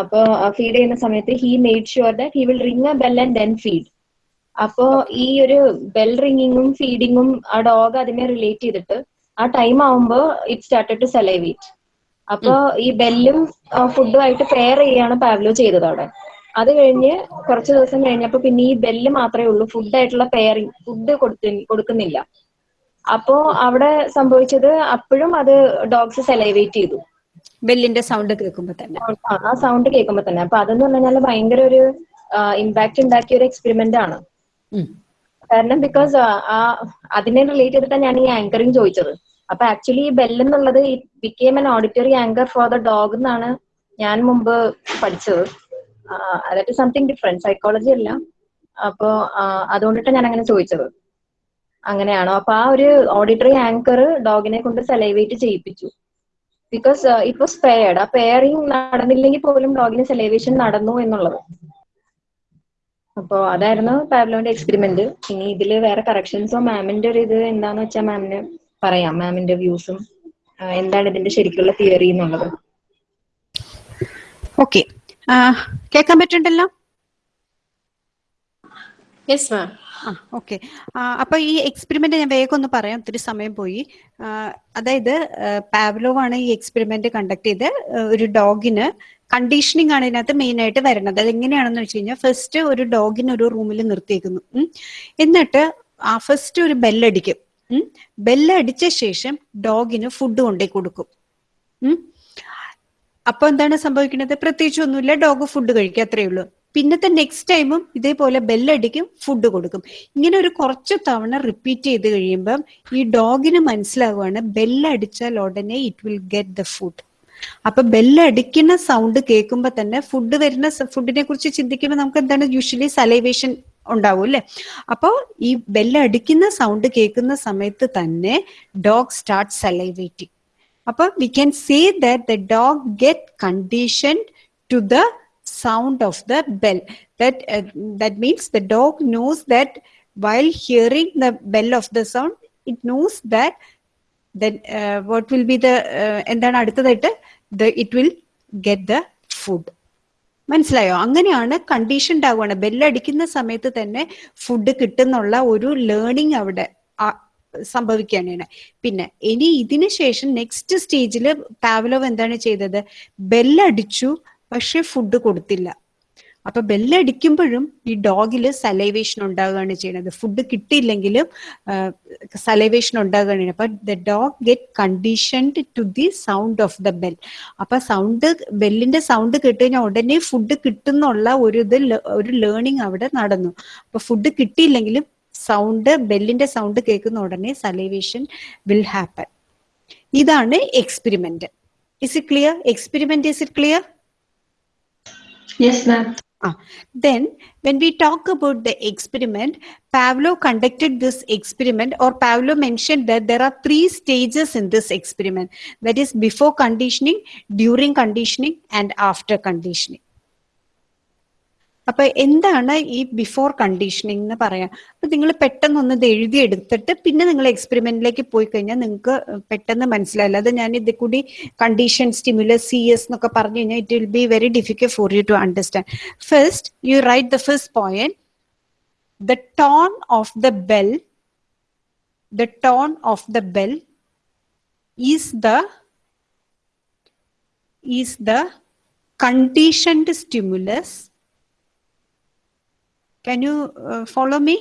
അപ്പൊ ഫീഡ് ചെയ്യുന്ന സമയത്ത് he made sure that he will ring a bell and then feed അപ്പോ ഈ ഒരു ബെൽ റിംഗിങ്ങും ഫീഡിങ്ങും ആ ഡോഗ് അതിനെ റിലേറ്റ് ചെയ്തിട്ട് ആ ടൈം ആവുമ്പോ ഇറ്റ് സ്റ്റാർട്ടഡ് ടു സെലൈവേറ്റ് അപ്പോ ഈ ബെല്ലും ഫുഡും ആയിട്ട് പെയർ ചെയ്യാണ് പാവ്ലോ ചെയ്തത് അവിടെ. അത് കഴിഞ്ഞ് കുറച്ച് ദിവസം കഴിഞ്ഞപ്പോ പിന്നെ ഈ ബെല്ല് മാത്രമേ ഉള്ളൂ. ഫുഡായിട്ടുള്ള പെയറിങ് ഫുഡ് കൊടുത്തി കൊടുക്കുന്നില്ല. അപ്പോ അവിടെ സംഭവിച്ചത് അപ്പോഴും അത് ഡോഗ്സ് സെലൈവേറ്റ് ചെയ്തു. ബെല്ലിന്റെ സൗണ്ട് കേൾക്കുമ്പോ തന്നെ. ആ, സൗണ്ട് കേൾക്കുമ്പോ തന്നെ. അപ്പൊ അതെന്ന് പറഞ്ഞു കഴിഞ്ഞാൽ ഭയങ്കര ഒരു ഇമ്പാക്ട് ഉണ്ടാക്കിയ ഒരു എക്സ്പെരിമെന്റ് ആണ്. കാരണം ബിക്കോസ് ആ അതിനെ റിലേറ്റ് ചെയ്തിട്ടാണ് ഞാൻ ഈ ആങ്കറിങ് ചോദിച്ചത്. അപ്പൊ ആക്ച്വലി ഈ ബെൽ എന്നുള്ളത് became an auditory anchor for the dog എന്നാണ് ഞാൻ മുമ്പ് പഠിച്ചത്. അതായത് സംതിങ് ഡിഫറെന്റ് സൈക്കോളജി അല്ല. അപ്പോ അതുകൊണ്ടിട്ടാണ് ഞാൻ അങ്ങനെ ചോദിച്ചത്. അങ്ങനെയാണോ? അപ്പൊ ആ ഒരു ഓഡിറ്ററി ആങ്കർ ഡോഗിനെ കൊണ്ട് സെലൈവേറ്റ് ചെയ്യിപ്പിച്ചു. ബിക്കോസ് ഇറ്റ് വാസ് പെയർഡ് ആ പെയറിങ് നടന്നില്ലെങ്കിൽ പോലും ഡോഗിന് സെലൈവേഷൻ നടന്നു എന്നുള്ളത്. അപ്പോ അതായിരുന്നു പാബ്ലോന്റെ എക്സ്പെരിമെന്റ് ഇനി ഇതിൽ വേറെ കറക്ഷൻസോ മാമിന്റെ ഒരു ഇത് എന്താന്ന് വെച്ചാൽ മാമിന് പറയാം. മാമിന്റെ വ്യൂസും എന്താണ് ഇതിന്റെ ശരിക്കുള്ള തിയറി എന്നുള്ളത്. ഓക്കെ കേൾക്കാൻ പറ്റുന്നുണ്ടല്ലോ? യെസ് മാം ഓക്കെ അപ്പൊ ഈ എക്സ്പെരിമെന്റ് ഞാൻ വേഗം ഒന്ന് പറയാം. ഒത്തിരി സമയം പോയി. അതായത് പാവ്ലോവ് ആണ് ഈ എക്സ്പെരിമെന്റ് കണ്ടക്ട് ചെയ്ത് ഒരു ഡോഗിന് കണ്ടീഷനിങ് ആണ് ഇതിനകത്ത് മെയിൻ ആയിട്ട് വരുന്നത്. അത് എങ്ങനെയാണെന്ന് വെച്ച് കഴിഞ്ഞാൽ ഫസ്റ്റ് ഒരു ഡോഗിന് ഒരു റൂമിൽ നിർത്തിയേക്കുന്നു. എന്നിട്ട് ആ ഫസ്റ്റ് ഒരു ബെല്ലടിക്കും ബെല്ലടിച്ച ശേഷം ഡോഗിന് ഫുഡ് കൊണ്ടേ കൊടുക്കും. അപ്പൊ എന്താണ് സംഭവിക്കുന്നത്? പ്രത്യേകിച്ച് ഒന്നുമില്ല. ഡോഗ് ഫുഡ് കഴിക്കുക അത്രയേ ഉള്ളൂ. പിന്നത്തെ നെക്സ്റ്റ് ടൈമും ഇതേപോലെ ബെല്ലടിക്കും ഫുഡ് കൊടുക്കും. ഇങ്ങനെ ഒരു കുറച്ച് തവണ റിപ്പീറ്റ് ചെയ്ത് കഴിയുമ്പം ഈ ഡോഗിന് മനസ്സിലാവുകയാണ് ബെല്ലടിച്ചാൽ ഉടനെ it will get the food അപ്പൊ ബെല്ലടിക്കുന്ന സൗണ്ട് കേൾക്കുമ്പോൾ തന്നെ ഫുഡ് വരുന്ന ഫുഡിനെ കുറിച്ച് ചിന്തിക്കുമ്പോൾ നമുക്ക് എന്താണ് യൂഷ്വലി സലൈവേഷൻ ഉണ്ടാവും അല്ലെ? അപ്പോ ഈ ബെല്ലടിക്കുന്ന സൗണ്ട് കേൾക്കുന്ന സമയത്ത് തന്നെ ഡോഗ് സ്റ്റാർട്ട് സലൈവേറ്റിംഗ് അപ്പൊ we can say that the dog get condition to the sound of the bell. That uh, that means the dog knows that while hearing the bell of the sound it knows that then uh, what will be the uh, എന്താണ് അടുത്തതായിട്ട്? The it will get the food. മനസ്സിലായോ? അങ്ങനെയാണ് condition ആവുകയാണ്. ബെല്ലടിക്കുന്ന സമയത്ത് തന്നെ food കിട്ടുന്നുള്ള ഒരു learning അവിടെ സംഭവിക്കുകയാണ്. പിന്നെ ഇനി ഇതിന് ശേഷം നെക്സ്റ്റ് സ്റ്റേജിൽ പാവലോവ് എന്താണ് ചെയ്തത്? ബെല്ലടിച്ചു പക്ഷെ ഫുഡ് കൊടുത്തില്ല. അപ്പൊ ബെല്ലടിക്കുമ്പോഴും ഈ ഡോഗിൽ സലൈവേഷൻ ഉണ്ടാകുകയാണ് ചെയ്യുന്നത്. ഫുഡ് കിട്ടിയില്ലെങ്കിലും സലൈവേഷൻ ഉണ്ടാകുകയാണ് അപ്പൊ the dog get conditioned to the sound of the bell അപ്പൊ സൗണ്ട് ബെല്ലിന്റെ സൗണ്ട് കേട്ട് കഴിഞ്ഞാൽ ഉടനെ ഫുഡ് കിട്ടുന്നുള്ള ഒരു ഇത് ഒരു ലേണിംഗ് അവിടെ നടന്നു. അപ്പൊ ഫുഡ് കിട്ടിയില്ലെങ്കിലും സൗണ്ട് ബെല്ലിന്റെ സൗണ്ട് കേൾക്കുന്ന ഉടനെ സലൈവേഷൻ വിൽ ഹാപ്പൻ ഇതാണ് experiment is it clear experiment is it clear Yes, ma'am Ah, then when we talk about the experiment, Pavlov conducted this experiment or Pavlov mentioned that there are three stages in this experiment. That is before conditioning, during conditioning and after conditioning. അപ്പൊ എന്താണ് ഈ before conditioning എന്ന് പറയാം? അപ്പൊ നിങ്ങൾ പെട്ടെന്ന് ഒന്ന് എഴുതി എടുത്തിട്ട് പിന്നെ നിങ്ങൾ എക്സ്പെരിമെന്റിലേക്ക് പോയി കഴിഞ്ഞാൽ നിങ്ങൾക്ക് പെട്ടെന്ന് മനസ്സിലായില്ല അത് ഞാൻ ഇത് കൂടി കണ്ടീഷൻ സ്റ്റിമുലസ് സി എസ് എന്നൊക്കെ പറഞ്ഞു കഴിഞ്ഞാൽ it will be very difficult for you to understand first you write the first point the tone of the bell the tone of the bell is the is the conditioned stimulus. Can you uh, follow me?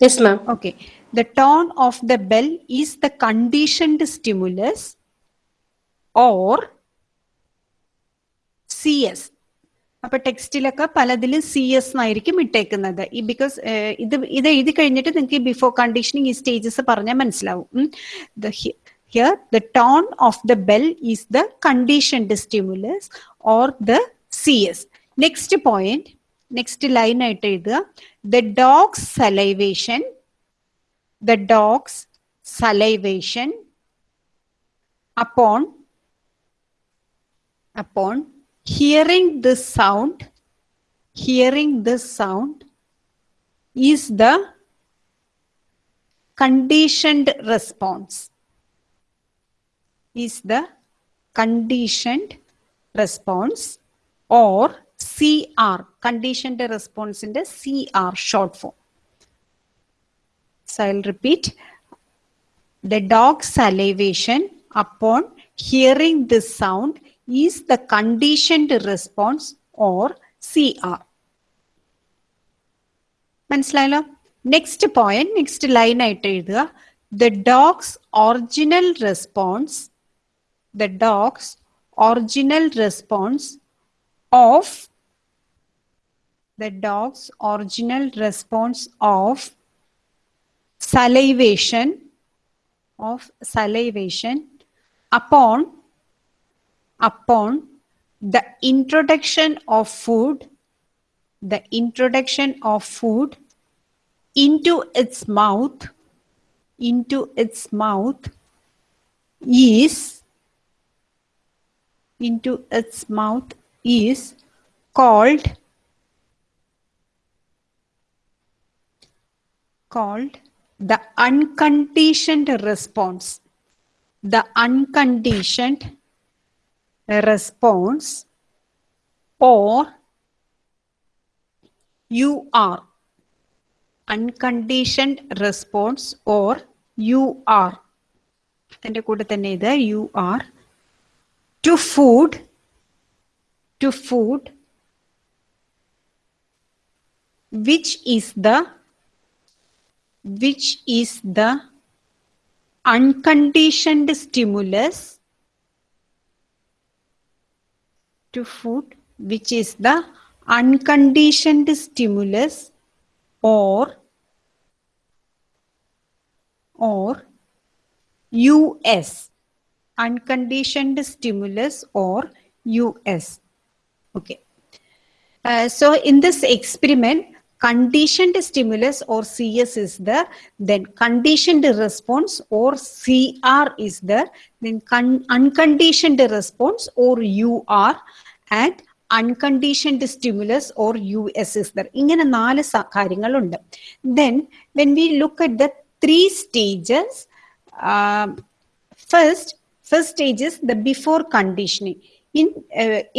Yes, ma'am. Okay. The tone of the bell is the conditioned stimulus or C S അപ്പൊ ടെക്സ്റ്റിലൊക്കെ പലതിലും C S എന്നായിരിക്കും ഇട്ടേക്കുന്നത് ഈ because ഇത് ഇത് എഴുതി കഴിഞ്ഞിട്ട് നിങ്ങൾക്ക് ഈ ബിഫോർ കണ്ടീഷനിങ് ഈ സ്റ്റേജസ് പറഞ്ഞാൽ മനസ്സിലാവും here the tone of the bell is the conditioned stimulus or the C S next point next line ആയിട്ട് എഴുതുക the dog's salivation the dog's salivation upon upon hearing this sound hearing this sound is the conditioned response is the conditioned response or cr conditioned response in the cr short form so i'll repeat the dog's salivation upon hearing this sound is the conditioned response or CR. മനസ്സിലായല്ലോ next point next line ആയിട്ട് എഴുതുക the dog's original response the dog's original response of the dog's original response of salivation of salivation upon upon the introduction of food the introduction of food into its mouth into its mouth is into its mouth is called called the unconditioned response the unconditioned response or you are unconditioned response or you are അതിൻ്റെ കൂടെ തന്നെ ഇത് you are to food to food which is the which is the unconditioned stimulus to food, which is the unconditioned stimulus or or US, unconditioned stimulus or US. Okay. Uh, so in this experiment, conditioned stimulus or cs is there then conditioned response or cr is there then con- unconditioned response or ur and unconditioned stimulus or us is there ഇങ്ങനെ നാല് സ- കാര്യങ്ങളുണ്ട് then when we look at the three stages um, first first stage is the before conditioning In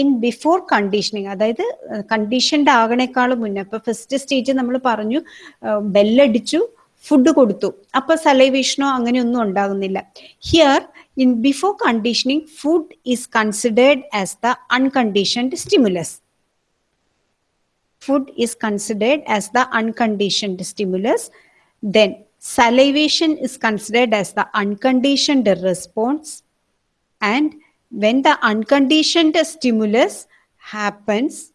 in before conditioning അതായത് conditioned ആകണേക്കാളും മുന്നേ അപ്പൊ first stage നമ്മൾ പറഞ്ഞു ബെല്ലടിച്ചു ഫുഡ് കൊടുത്തു. അപ്പൊ സലൈവേഷനോ അങ്ങനെയൊന്നും ഉണ്ടാകുന്നില്ല. Here in before conditioning food is considered as the unconditioned stimulus food is considered as the unconditioned stimulus then salivation is considered as the unconditioned response And when the unconditioned stimulus happens,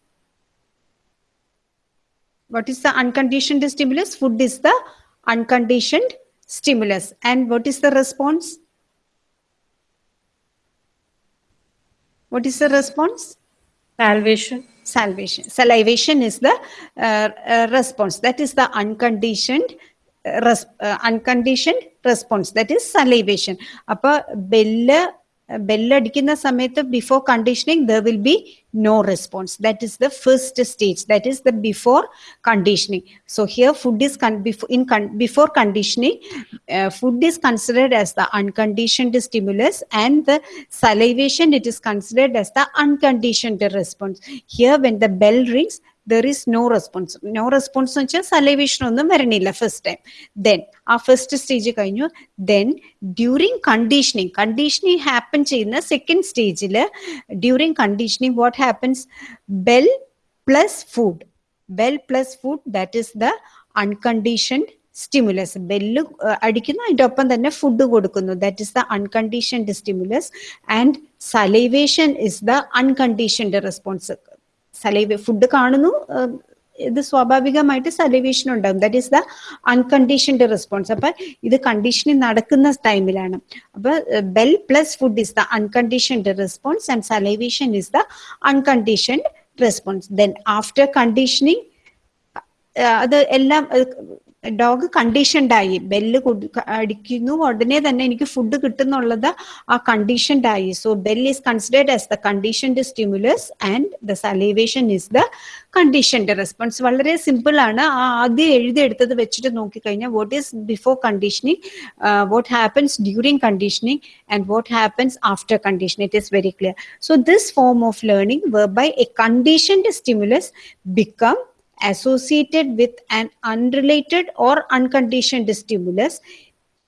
what is the unconditioned stimulus? Food is the unconditioned stimulus. And what is the response? What is the response? Salvation. Salvation. Salivation is the uh, uh, response. That is the unconditioned uh, Res, uh, unconditioned response that is salivation appo bell ബെല്ലടിക്കുന്ന സമയത്ത് before conditioning there will be no response that is the first stage that is the before conditioning so here food is in before conditioning food is considered as the unconditioned stimulus and the salivation it is considered as the unconditioned response here when the bell rings there is no response no response എന്ന് വെച്ചാൽ salivation ഒന്നും വരണില്ല first time then ആ first stage കഴിഞ്ഞു. Then during conditioning conditioning happen ചെയ്യുന്ന second സ്റ്റേജിൽ during conditioning what happens bell plus food bell plus food that is the unconditioned stimulus bell അടിക്കുന്നു അതിന്റെ ഒപ്പം തന്നെ ഫുഡ് കൊടുക്കുന്നു. That is the unconditioned stimulus and salivation is the unconditioned response saliva food കാണുന്നു ഇത് സ്വാഭാവികമായിട്ട് salivation ഉണ്ടാകും. That is the unconditioned response അപ്പൊ ഇത് കണ്ടീഷനിങ് നടക്കുന്ന ടൈമിലാണ് അപ്പൊ bell plus food is the unconditioned response and salivation is the unconditioned response then after conditioning അത് എല്ലാം ഡോഗ് കണ്ടീഷൻഡായി ബെല്ല് അടിക്കുന്നു. ഉടനെ തന്നെ എനിക്ക് ഫുഡ് കിട്ടുന്നുള്ളത് ആ കണ്ടീഷൻഡായി so bell is considered as the conditioned stimulus and the salivation is the conditioned response വളരെ simple ആണ്. ആ ആദ്യം എഴുതിയെടുത്തത് വെച്ചിട്ട് നോക്കിക്കഴിഞ്ഞാൽ what is before conditioning what happens during conditioning and what happens after condition it is very clear so this form of learning where by a conditioned stimulus become associated with an unrelated or unconditioned stimulus.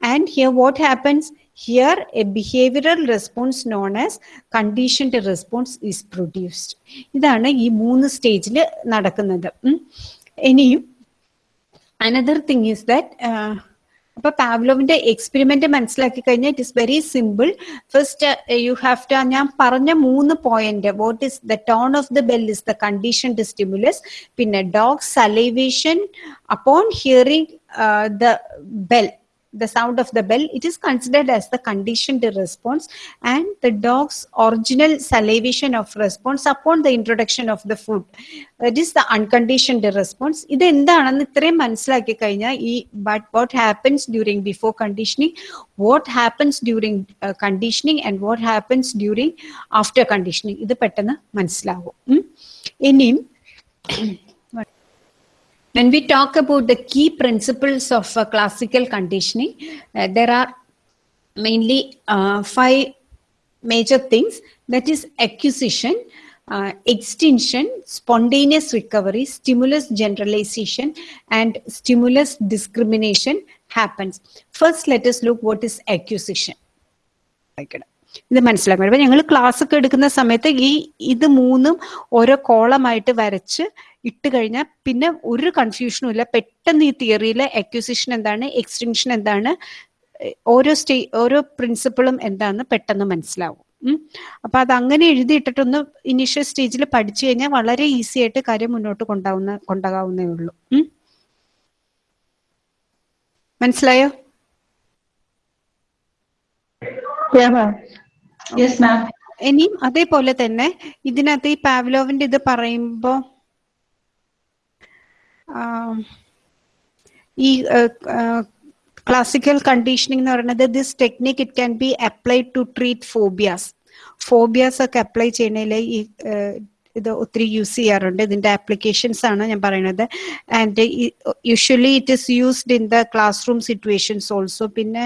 And here, what happens? Here, a behavioral response known as conditioned response is produced. ഇതാണ് ഈ മൂന്ന് സ്റ്റേജിൽ നടക്കുന്നത് ഉം. ഇനിയും another thing is that അപ്പൊ പാവ്ലോവിന്റെ experiment മനസ്സിലാക്കി കഴിഞ്ഞാൽ it is very simple first you have to ഞാൻ പറഞ്ഞ മൂന്ന് point what is the tone of the bell is the condition to stimulus പിന്നെ dog salivation upon hearing the bell the sound of the bell, it is considered as the conditioned response and the dog's original salivation of response upon the introduction of the food. That is the unconditioned response. ഇത് എന്താണെന്ന് ഇത്രയും മനസ്സിലാക്കി കഴിഞ്ഞാൽ ഈ but what happens during before conditioning, what happens during uh, conditioning and what happens during after conditioning ഇത് പെട്ടെന്ന് മനസ്സിലാവും ഉം. ഇനിയും when we talk about the key principles of uh, classical conditioning, uh, there are mainly uh, five major things that is acquisition, uh, extinction, spontaneous recovery, stimulus generalization, and stimulus discrimination happens. First, let us look what is acquisition. ഇത് മനസ്സിലാക്കാൻ അപ്പൊ ഞങ്ങൾ class ഒക്കെ എടുക്കുന്ന സമയത്ത് ഈ ഇത് മൂന്നും ഓരോ കോളമായിട്ട് വരച്ച് ഇട്ട് കഴിഞ്ഞാൽ പിന്നെ ഒരു കൺഫ്യൂഷനും ഇല്ല. പെട്ടെന്ന് ഈ തിയറിയിലെ അക്യൂസിഷൻ എന്താണ് എക്സ്റ്റിങ്ഷൻ എന്താണ് ഓരോ സ്റ്റേ ഓരോ പ്രിൻസിപ്പിളും എന്താണെന്ന് പെട്ടെന്ന് മനസ്സിലാവും. അപ്പൊ അത് അങ്ങനെ എഴുതിയിട്ടിട്ടൊന്ന് ഇനീഷ്യൽ സ്റ്റേജിൽ പഠിച്ചു കഴിഞ്ഞാൽ വളരെ ഈസി ആയിട്ട് കാര്യം മുന്നോട്ട് കൊണ്ടാവുന്ന കൊണ്ടാകാവുന്നേ ഉള്ളൂ. മനസ്സിലായോ? Yeah, മാം അതേപോലെ തന്നെ ഇതിനകത്ത് ഈ പാവ്ലോവിന്റെ ഇത് പറയുമ്പോ ഈ ക്ലാസിക്കൽ കണ്ടീഷനിങ് എന്ന് പറയുന്നത് this technique it can be applied to treat phobias phobias ഒക്കെ അപ്ലൈ ചെയ്യണതിൽ ഈ ഇത് ഒത്തിരി യൂസ് ചെയ്യാറുണ്ട്. ഇതിന്റെ ആപ്ലിക്കേഷൻസ് ആണ് ഞാൻ പറയുന്നത്. And usually it is used in the classroom situations also പിന്നെ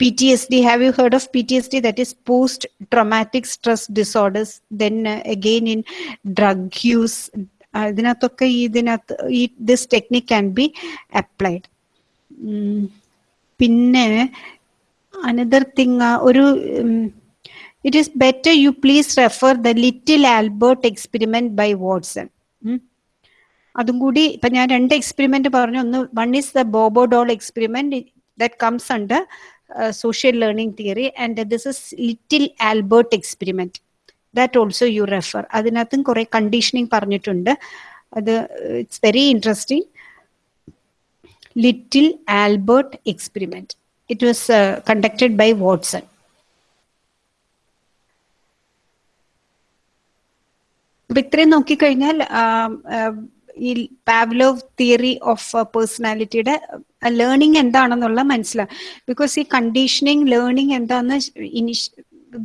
PTSD, have you heard of PTSD? That is post traumatic stress disorders. Then uh, again in drug use. uh, ഇതിനകത്തൊക്കെ ഇതിനകത്ത് ഈ this technique can be applied പിന്നെ another thing ഒരു it is better you please refer the little Albert experiment by Watson അതും കൂടി ഇപ്പൊ ഞാൻ രണ്ട് എക്സ്പെരിമെന്റ് പറഞ്ഞു ഒന്ന് one is the Bobo doll experiment that comes under social learning theory and this is little albert experiment that also you refer. അതിനകത്തും കുറെ conditioning പറഞ്ഞിട്ടുണ്ട്. അത് it's very interesting little Albert experiment it was conducted by Watson അപ്പൊ ഇത്രയും നോക്കിക്കഴിഞ്ഞാൽ ഈ Pavlov theory of പേഴ്സണാലിറ്റിയുടെ learning എന്താണെന്നുള്ള മനസ്സിലാവും ബിക്കോസ് ഈ കണ്ടീഷനിങ് ലേണിംഗ് എന്താന്ന് ഇനിഷ്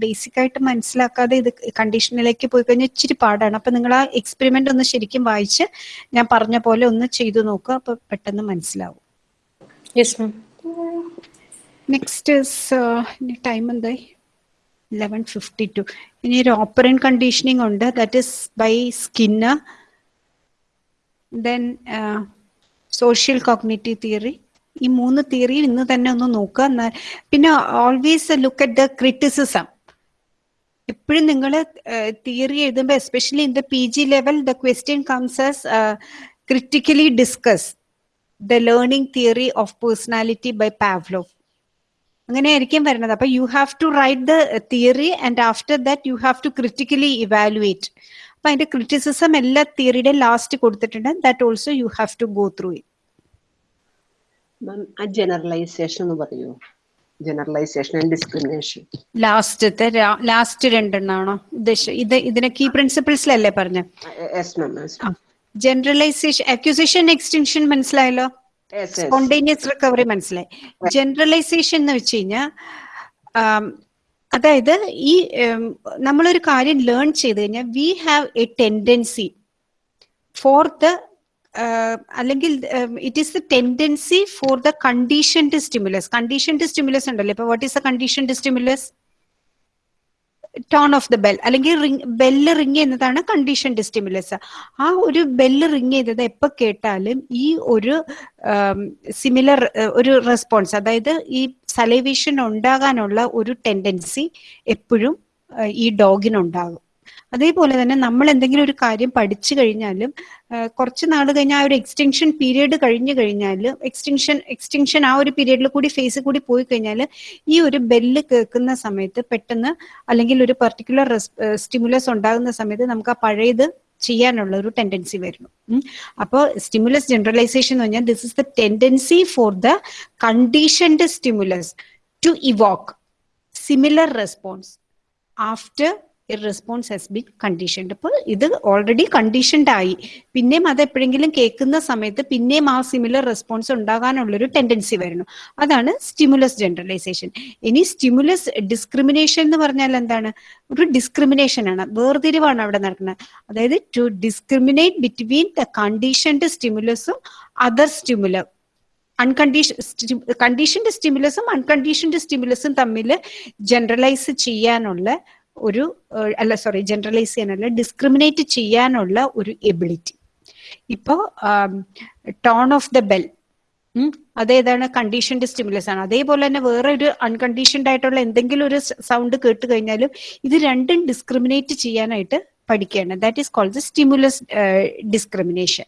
ബേസിക് ആയിട്ട് മനസ്സിലാക്കാതെ ഇത് കണ്ടീഷനിലേക്ക് പോയി കഴിഞ്ഞാൽ ഇച്ചിരി പാടാണ്. അപ്പൊ നിങ്ങൾ ആ എക്സ്പെരിമെന്റ് ഒന്ന് ശരിക്കും വായിച്ച് ഞാൻ പറഞ്ഞ പോലെ ഒന്ന് ചെയ്തു നോക്കുക അപ്പൊ പെട്ടെന്ന് മനസ്സിലാവും. നെക്സ്റ്റ് ടൈം എന്തായി? ലെവൻ ഫിഫ്റ്റി ടു ഇനി ഒരു ഓപ്പറൻ കണ്ടീഷനിങ് ഉണ്ട്. That is by Skinner then social cognitive theory ഈ മൂന്ന് തിയറി ഇന്ന് തന്നെ ഒന്ന് നോക്കുക. എന്നാൽ പിന്നെ always look at the criticism എപ്പോഴും നിങ്ങൾ തിയറി എഴുതുമ്പോൾ especially in the P G level the question comes as critically discuss the learning theory of personality by Pavlov അങ്ങനെയായിരിക്കും വരുന്നത്. അപ്പൊ you have to write the theory and after that you have to critically evaluate അപ്പൊ അതിന്റെ criticism എല്ലാ തിയറിയുടെ last കൊടുത്തിട്ടുണ്ട്. That also you have to go through it ആ generalization എന്ന് പറയുമോ ജനറലൈസേഷൻ ആൻഡ് ഡിസ്ക്രിമിനേഷൻ ലാസ്റ്റത്തെ ലാസ്റ്റ് രണ്ടെണ്ണാണോ? ഉദ്ദേശം ഇത് ഇതിനെ കീ പ്രിൻസിപ്പിൾസിലല്ലേ പറഞ്ഞ? ജനറലൈസേഷൻ അക്യൂസേഷൻ എക്സ്റ്റൻഷൻ മനസ്സിലായല്ലോ? യെസ് യെസ് സ്പോണ്ടേനിയസ് റിക്കവറി മനസ്സിലായി. ജനറലൈസേഷൻ എന്ന് വെച്ച് കഴിഞ്ഞാൽ അതായത് ഈ നമ്മളൊരു കാര്യം ലേൺ ചെയ്ത് കഴിഞ്ഞാൽ we have a tendency forth the അല്ലെങ്കിൽ it is the tendency for the conditioned stimulus conditioned stimulus ഉണ്ടല്ലോ. ഇപ്പൊ what is the conditioned stimulus tone of the bell അല്ലെങ്കിൽ റിങ് ബെല്ല് റിങ് ചെയ്യുന്നതാണ് കണ്ടീഷൻഡ് സ്റ്റിമുലസ് ആ ഒരു bell ring ചെയ്തത് എപ്പോ കേട്ടാലും ഈ ഒരു സിമിലർ ഒരു റെസ്പോൺസ് അതായത് ഈ സലൈവേഷൻ ഉണ്ടാകാനുള്ള ഒരു ടെൻഡൻസി എപ്പോഴും ഈ ഡോഗിനുണ്ടാകും അതേപോലെ തന്നെ നമ്മൾ എന്തെങ്കിലും ഒരു കാര്യം പഠിച്ചു കഴിഞ്ഞാലും കുറച്ച് നാൾ കഴിഞ്ഞാൽ ആ ഒരു എക്സ്റ്റെൻഷൻ പീരീഡ് കഴിഞ്ഞു കഴിഞ്ഞാൽ എക്സ്റ്റെൻഷൻ എക്സ്റ്റെൻഷൻ ആ ഒരു പീരീഡിൽ കൂടി ഫേസ് കൂടി പോയി കഴിഞ്ഞാൽ ഈ ഒരു ബെല്ല് കേൾക്കുന്ന സമയത്ത് പെട്ടെന്ന് അല്ലെങ്കിൽ ഒരു പെർട്ടിക്കുലർ സ്റ്റിമുലസ് ഉണ്ടാകുന്ന സമയത്ത് നമുക്ക് ആ പഴയത് ചെയ്യാനുള്ള ഒരു ടെൻഡൻസി വരുന്നു. അപ്പോൾ സ്റ്റിമുലസ് ജനറലൈസേഷൻ എന്ന് പറഞ്ഞാൽ this is the tendency for the conditioned stimulus to evoke similar response after response has been conditioned അപ്പോൾ ഇത് ഓൾറെഡി കണ്ടീഷൻഡ് ആയി. പിന്നെയും അത് എപ്പോഴെങ്കിലും കേൾക്കുന്ന സമയത്ത് പിന്നെയും ആ സിമിലർ റെസ്പോൺസ് ഉണ്ടാകാനുള്ളൊരു ടെൻഡൻസി വരുന്നു. അതാണ് സ്റ്റിമുലസ് ജനറലൈസേഷൻ ഇനി സ്റ്റിമുലസ് ഡിസ്ക്രിമിനേഷൻ എന്ന് പറഞ്ഞാൽ എന്താണ്? ഒരു ഡിസ്ക്രിമിനേഷൻ ആണ്. വേർതിരിവാണ് അവിടെ നടക്കുന്നത്. അതായത് to discriminate between the conditioned സ്റ്റിമുലസും other stimuli unconditioned conditioned സ്റ്റിമുലസും അൺകണ്ടീഷൻഡ് സ്റ്റിമുലസും തമ്മിൽ ജനറലൈസ് ചെയ്യാനുള്ള ഒരു അല്ല സോറി ജനറലൈസ് ചെയ്യാനല്ല ഡിസ്ക്രിമിനേറ്റ് ചെയ്യാനുള്ള ഒരു എബിലിറ്റി ഇപ്പോ ടോൺ ഓഫ് ദ ബെൽ അതേതാണ് കണ്ടീഷൻഡ് സ്റ്റിമുലസ് ആണ്. അതേപോലെ തന്നെ വേറെ ഒരു അൺകണ്ടീഷൻഡ് ആയിട്ടുള്ള എന്തെങ്കിലും ഒരു സൗണ്ട് കേട്ട് കഴിഞ്ഞാലും ഇത് രണ്ടും ഡിസ്ക്രിമിനേറ്റ് ചെയ്യാനായിട്ട് പഠിക്കുകയാണ്. That is called stimulus discrimination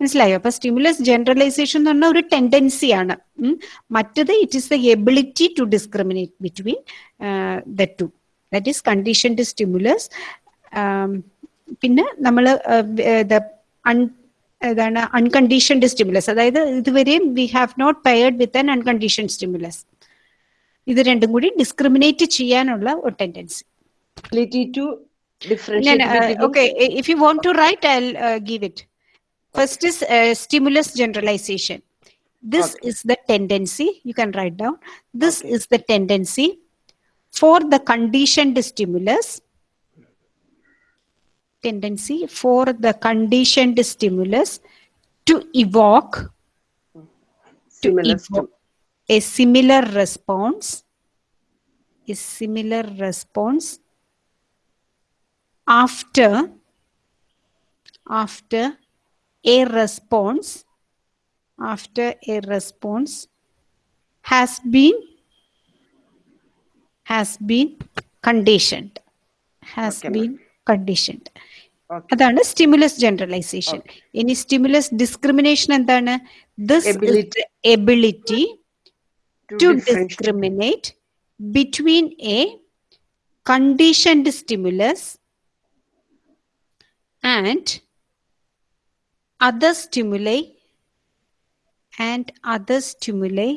മനസ്സിലായോ? അപ്പൊ സ്റ്റിമുലസ് ജനറലൈസേഷൻ എന്ന് പറഞ്ഞ ഒരു ടെൻഡൻസി ആണ്. മറ്റത് it is the ability to discriminate between the two that is conditioned stimulus പിന്നെ നമ്മൾ ഏതാണ് അൺകണ്ടീഷൻഡ് സ്റ്റിമുലസ് അതായത് ഇതുവരെയും we have not paired with an uncondition stimulus ഇത് രണ്ടും കൂടി ഡിസ്ക്രിമിനേറ്റ് ചെയ്യാനുള്ള ഒരു tendency ability to differentiate between okay i- if you want to write i'll uh, give it first is uh, stimulus generalization this Okay. is the tendency you can write down this Okay. is the tendency for the conditioned stimulus tendency for the conditioned stimulus to evoke to similar to evoke a similar response a similar response after after a response after a response has been has been conditioned has Okay, ma'am. been conditioned Okay. അതാണ് stimulus generalization ഇനി stimulus discrimination എന്താണ് this Ability. Ability to to differentiate discriminate between a conditioned stimulus and other stimuli and other stimuli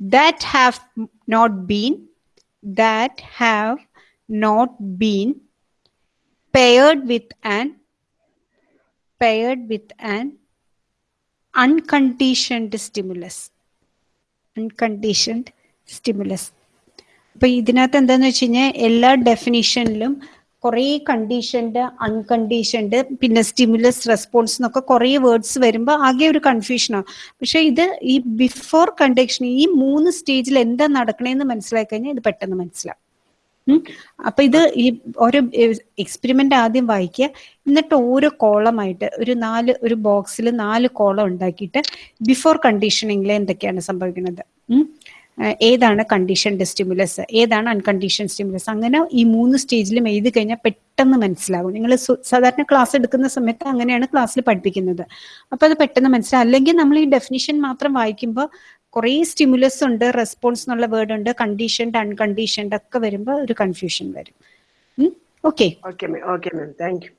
that have not been that have not been paired with an paired with an unconditioned stimulus unconditioned stimulus അപ്പൊ ഇതിനകത്ത് എന്താന്ന് വെച്ച് കഴിഞ്ഞാൽ എല്ലാ ഡെഫിനിഷനിലും കുറേ conditioned unconditioned പിന്നെ stimulus response എന്നൊക്കെ കുറേ വേർഡ്സ് വരുമ്പോൾ ആകെ ഒരു കൺഫ്യൂഷനാണ് പക്ഷെ ഇത് ഈ ബിഫോർ കണ്ടീഷൻ ഈ മൂന്ന് സ്റ്റേജിൽ എന്താ നടക്കണേന്ന് മനസ്സിലാക്കി കഴിഞ്ഞാൽ ഇത് പെട്ടെന്ന് മനസ്സിലാവും. അപ്പൊ ഇത് ഈ ഓരോ എക്സ്പെരിമെന്റ് ആദ്യം വായിക്കുക. എന്നിട്ട് ഓരോ കോളമായിട്ട് ഒരു നാല് ഒരു ബോക്സിൽ നാല് കോളം ഉണ്ടാക്കിയിട്ട് ബിഫോർ കണ്ടീഷനിങ്ങിൽ എന്തൊക്കെയാണ് സംഭവിക്കുന്നത്? ഏതാണ് കണ്ടീഷൻഡ് സ്റ്റിമുലസ് ഏതാണ് അൺകണ്ടീഷൻ സ്റ്റിമുലസ് അങ്ങനെ ഈ മൂന്ന് സ്റ്റേജിലും എഴുതി കഴിഞ്ഞാൽ പെട്ടെന്ന് മനസ്സിലാകും നിങ്ങൾ സാധാരണ ക്ലാസ് എടുക്കുന്ന സമയത്ത് അങ്ങനെയാണ് ക്ലാസ്സിൽ പഠിപ്പിക്കുന്നത്. അപ്പൊ അത് പെട്ടെന്ന് മനസ്സിലാവും. അല്ലെങ്കിൽ നമ്മൾ ഈ ഡെഫിനിഷൻ മാത്രം വായിക്കുമ്പോൾ കുറേ സ്റ്റിമുലസ് ഉണ്ട് റെസ്പോൺസ് എന്നുള്ള വേർഡ് ഉണ്ട് കണ്ടീഷൻഡ് അൺകണ്ടീഷൻഡ് ഒക്കെ വരുമ്പോൾ ഒരു കൺഫ്യൂഷൻ വരും. Okay okay ma'am okay ma'am thank you.